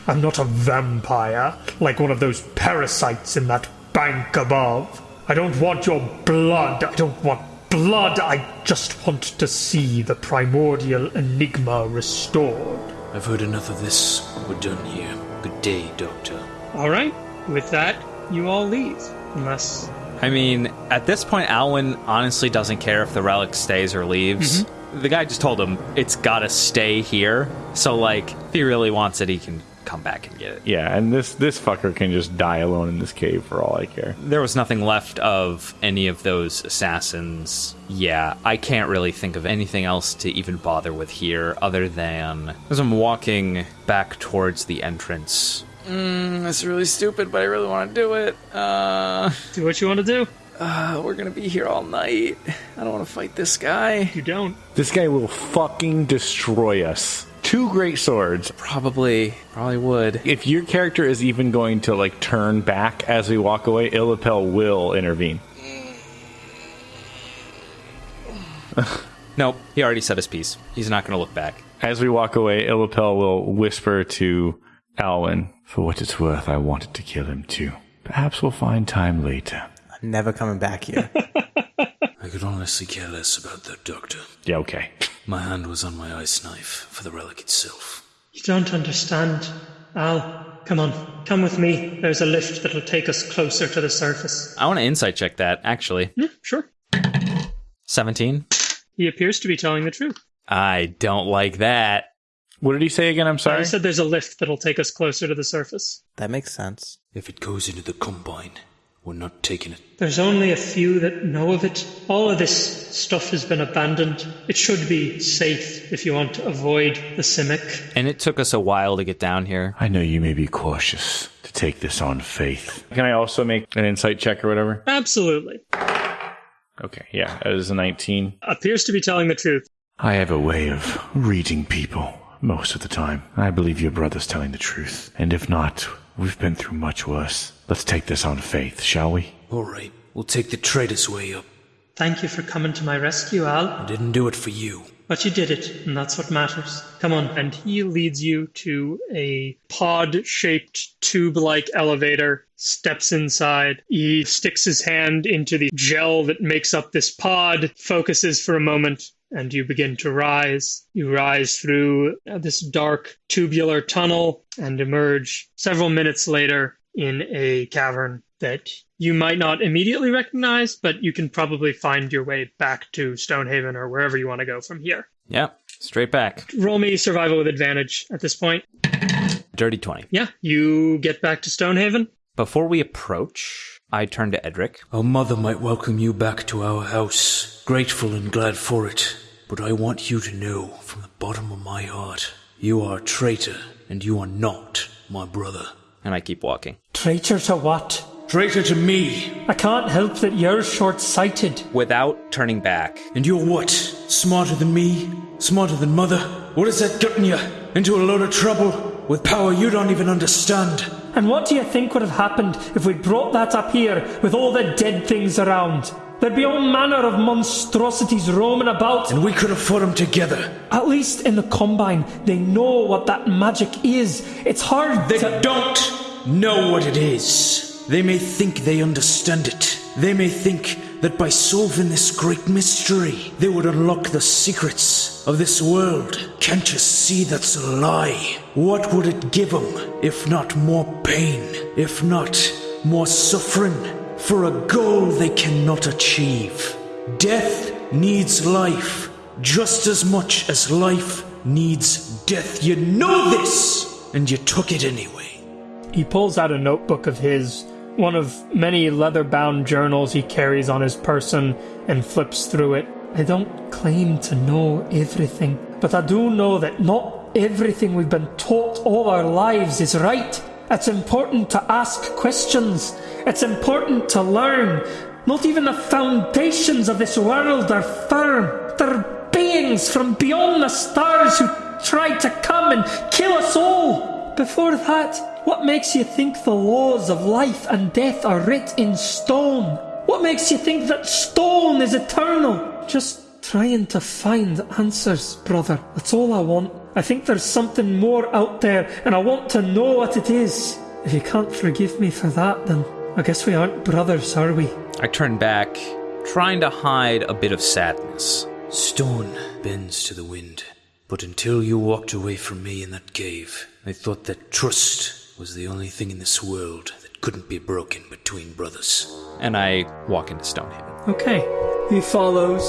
I'm not a vampire like one of those parasites in that bank above. I don't want your blood. I don't want blood. I just want to see the primordial enigma restored. I've heard enough of this. We're done here. Good day, Doctor. All right. With that, you all leave. Unless I mean, at this point, Alwyn honestly doesn't care if the relic stays or leaves. Mm-hmm. The guy just told him it's gotta stay here. So, like, if he really wants it, he can come back and get it. Yeah, and this this fucker can just die alone in this cave for all I care. There was nothing left of any of those assassins. Yeah, I can't really think of anything else to even bother with here other than as I'm walking back towards the entrance. Mm, that's really stupid, but I really want to do it. Uh, do what you want to do. uh, we're gonna be here all night. I don't want to fight this guy. You don't. This guy will fucking destroy us. Two great swords. Probably, probably would. If your character is even going to like turn back as we walk away, Illapel will intervene. Nope, he already said his piece. He's not gonna look back. As we walk away, Illapel will whisper to Alwyn, For what it's worth, I wanted to kill him too. Perhaps we'll find time later. I'm never coming back here. I could honestly care less about that, Doctor. Yeah, okay. My hand was on my ice knife for the relic itself. You don't understand. Al, come on. Come with me. There's a lift that'll take us closer to the surface. I want to insight check that, actually. Yeah, sure. 17? He appears to be telling the truth. I don't like that. What did he say again? I'm sorry. He said there's a lift that'll take us closer to the surface. that makes sense. If it goes into the Combine, we're not taking it. There's only a few that know of it. All of this stuff has been abandoned. It should be safe if you want to avoid the Simic. And it took us a while to get down here. I know you may be cautious to take this on faith. Can I also make an insight check or whatever? Absolutely. Okay, yeah, that is a 19. Appears to be telling the truth. I have a way of reading people most of the time. I believe your brother's telling the truth. And if not, we've been through much worse. Let's take this on faith, shall we? All right, we'll take the traitor's way up. Thank you for coming to my rescue, Al. I didn't do it for you. But you did it, and that's what matters. Come on. And he leads you to a pod shaped tube like elevator, steps inside. He sticks his hand into the gel that makes up this pod, focuses for a moment, and you begin to rise. You rise through this dark tubular tunnel and emerge several minutes later in a cavern that you might not immediately recognize, but you can probably find your way back to Stonehaven or wherever you want to go from here. Yeah, straight back. Roll me survival with advantage at this point. Dirty 20. Yeah, you get back to Stonehaven. Before we approach, I turn to Edric. Our mother might welcome you back to our house. Grateful and glad for it. But I want you to know from the bottom of my heart, you are a traitor, and you are not my brother. And I keep walking. Traitor to what? Traitor to me! I can't help that you're short sighted. Without turning back, And you're what? Smarter than me? Smarter than mother? What has that gotten you? Into a load of trouble? With power you don't even understand? And what do you think would have happened if we'd brought that up here with all the dead things around? There'd be all manner of monstrosities roaming about. And we could have fought them together. At least in the Combine, they know what that magic is. It's hard They to. don't know what it is. They may think they understand it. They may think that by solving this great mystery, they would unlock the secrets of this world. Can't you see that's a lie? What would it give them if not more pain? If not more suffering? For a goal they cannot achieve. Death needs life just as much as life needs death. You know this! And you took it anyway. He pulls out a notebook of his, one of many leather bound journals he carries on his person, and flips through it. I don't claim to know everything, but I do know that not everything we've been taught all our lives is right. It's important to ask questions. It's important to learn. Not even the foundations of this world are firm. They're beings from beyond the stars who tried to come and kill us all. Before that, what makes you think the laws of life and death are writ in stone? What makes you think that stone is eternal? Just trying to find answers, brother. That's all I want. I think there's something more out there, and I want to know what it is. If you can't forgive me for that, then I guess we aren't brothers, are we? I turn back, trying to hide a bit of sadness. Stone bends to the wind. But until you walked away from me in that cave, I thought that trust was the only thing in this world that couldn't be broken between brothers. And I walk into Stonehaven. Okay. He follows.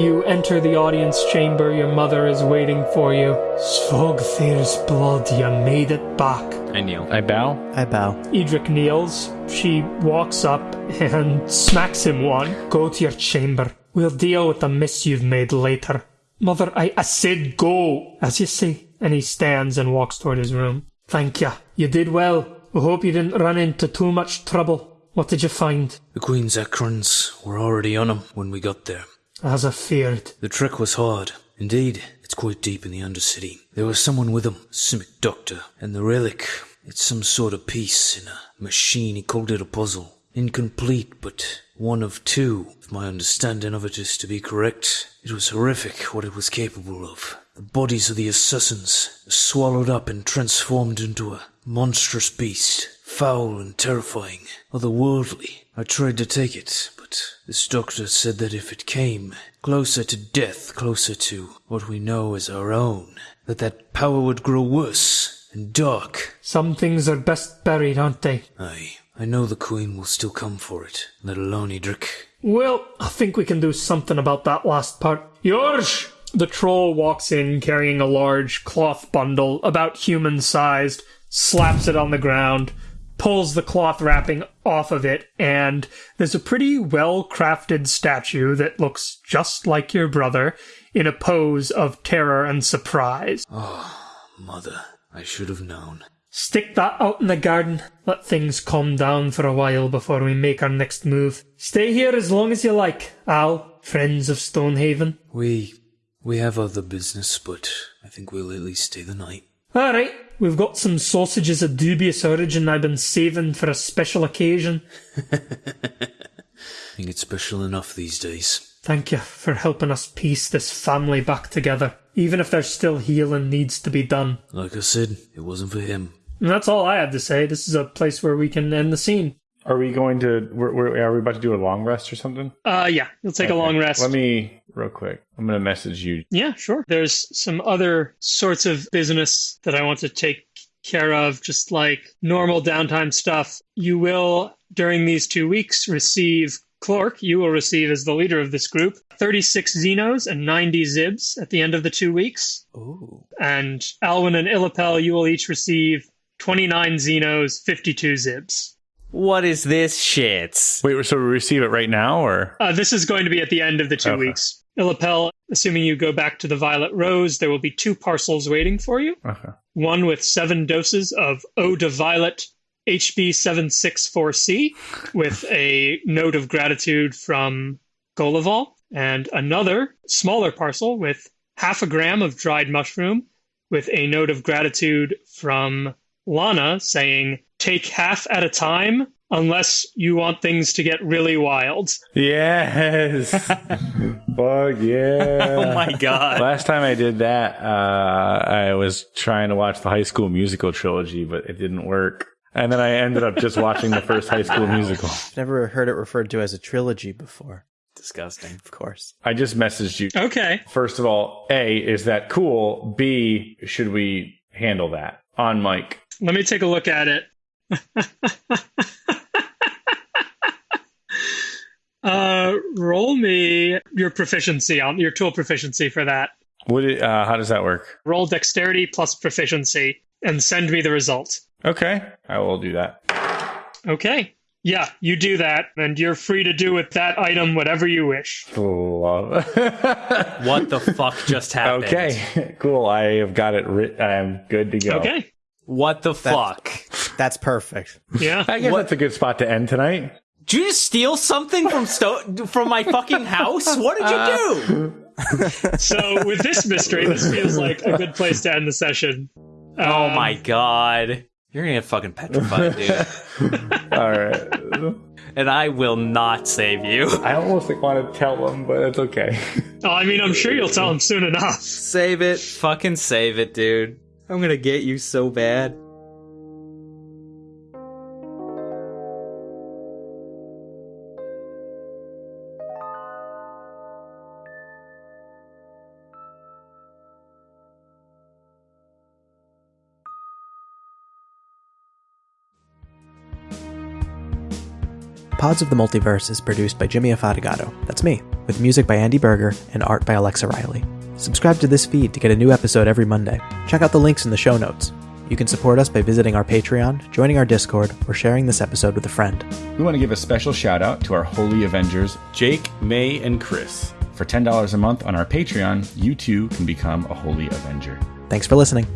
You enter the audience chamber. Your mother is waiting for you. Svogthir's blood, you made it back. I kneel. I bow. I bow. Edric kneels. She walks up and smacks him one. Go to your chamber. We'll deal with the mess you've made later. Mother, I, I said go, as you say. And he stands and walks toward his room. Thank you. You did well. I hope you didn't run into too much trouble. What did you find? The Queen's Akrons were already on him when we got there. As I feared. The trek was hard. Indeed, it's quite deep in the Undercity. There was someone with him, Simic Doctor, and the relic. It's some sort of piece in a machine. He called it a puzzle. Incomplete, but one of two, if my understanding of it is to be correct. It was horrific what it was capable of. The bodies of the assassins swallowed up and transformed into a monstrous beast, foul and terrifying, otherworldly. I tried to take it, but this doctor said that if it came closer to death, closer to what we know as our own, that that power would grow worse and dark. Some things are best buried, aren't they? Aye, I know the Queen will still come for it, let alone Edric. Well, I think we can do something about that last part. Yorsh! The troll walks in carrying a large cloth bundle, about human sized, slaps it on the ground, pulls the cloth wrapping off of it, and there's a pretty well crafted statue that looks just like your brother in a pose of terror and surprise. Oh, mother, I should have known. Stick that out in the garden. Let things calm down for a while before we make our next move. Stay here as long as you like, Al, friends of Stonehaven. We we have other business, but I think we'll at least stay the night. All right, we've got some sausages of dubious origin I've been saving for a special occasion. I think it's special enough these days. Thank you for helping us piece this family back together, even if there's still healing needs to be done. Like I said, it wasn't for him. And that's all I had to say. This is a place where we can end the scene. Are we going to? We're, we're, are we about to do a long rest or something? Uh, yeah, you'll take a long rest. Let me real quick. I'm gonna message you. Yeah, sure. There's some other sorts of business that I want to take care of, just like normal downtime stuff. You will, during these two weeks, receive Clork, you will receive as the leader of this group 36 Zinos and 90 Zibs at the end of the two weeks. Oh. And Alwyn and Illapel, you will each receive 29 Zinos, 52 Zibs. What is this shit? Wait, so we receive it right now, or Uh, this is going to be at the end of the two Okay. weeks. Illapel, assuming you go back to the Violet Rose, there will be two parcels waiting for you. okay. one with seven doses of Eau de Violet HB764C with a note of gratitude from Golival, and another smaller parcel with half a gram of dried mushroom with a note of gratitude from Lana saying, Take half at a time, unless you want things to get really wild. Yes. Fuck yeah. Oh my god. Last time I did that, uh, I was trying to watch the High School Musical trilogy, but it didn't work. And then I ended up just watching the first High School Musical. Never heard it referred to as a trilogy before. Disgusting. Of course. I just messaged you. Okay. First of all, A, is that cool? B, should we handle that on mic? Let me take a look at it. uh, roll me your proficiency on your tool proficiency for that. Would it, uh, how does that work? Roll dexterity plus proficiency and send me the result. Okay, I will do that. Okay. Yeah, you do that, and you're free to do with that item whatever you wish. Love. What the fuck just happened? okay, cool. I have got it. Writ- I am good to go. Okay. What the fuck? That's perfect. Yeah. I guess that's a good spot to end tonight. Did you just steal something from sto- from my fucking house? What did you do? So with this mystery, this feels like a good place to end the session. Oh Um, my god. You're gonna get fucking petrified, dude. All right. and I will not save you. I almost like, want to tell them, but it's okay. Oh, I mean, I'm sure you'll tell him soon enough. Save it. Fucking save it, dude. I'm gonna get you so bad. Pods of the Multiverse is produced by Jimmy Afatigato. That's me, with music by Andy Berger and art by Alexa Riley. Subscribe to this feed to get a new episode every Monday. Check out the links in the show notes. You can support us by visiting our Patreon, joining our Discord, or sharing this episode with a friend. We want to give a special shout out to our Holy Avengers. Jake, May, and Chris. For $10 a month on our Patreon, you too can become a Holy Avenger. Thanks for listening.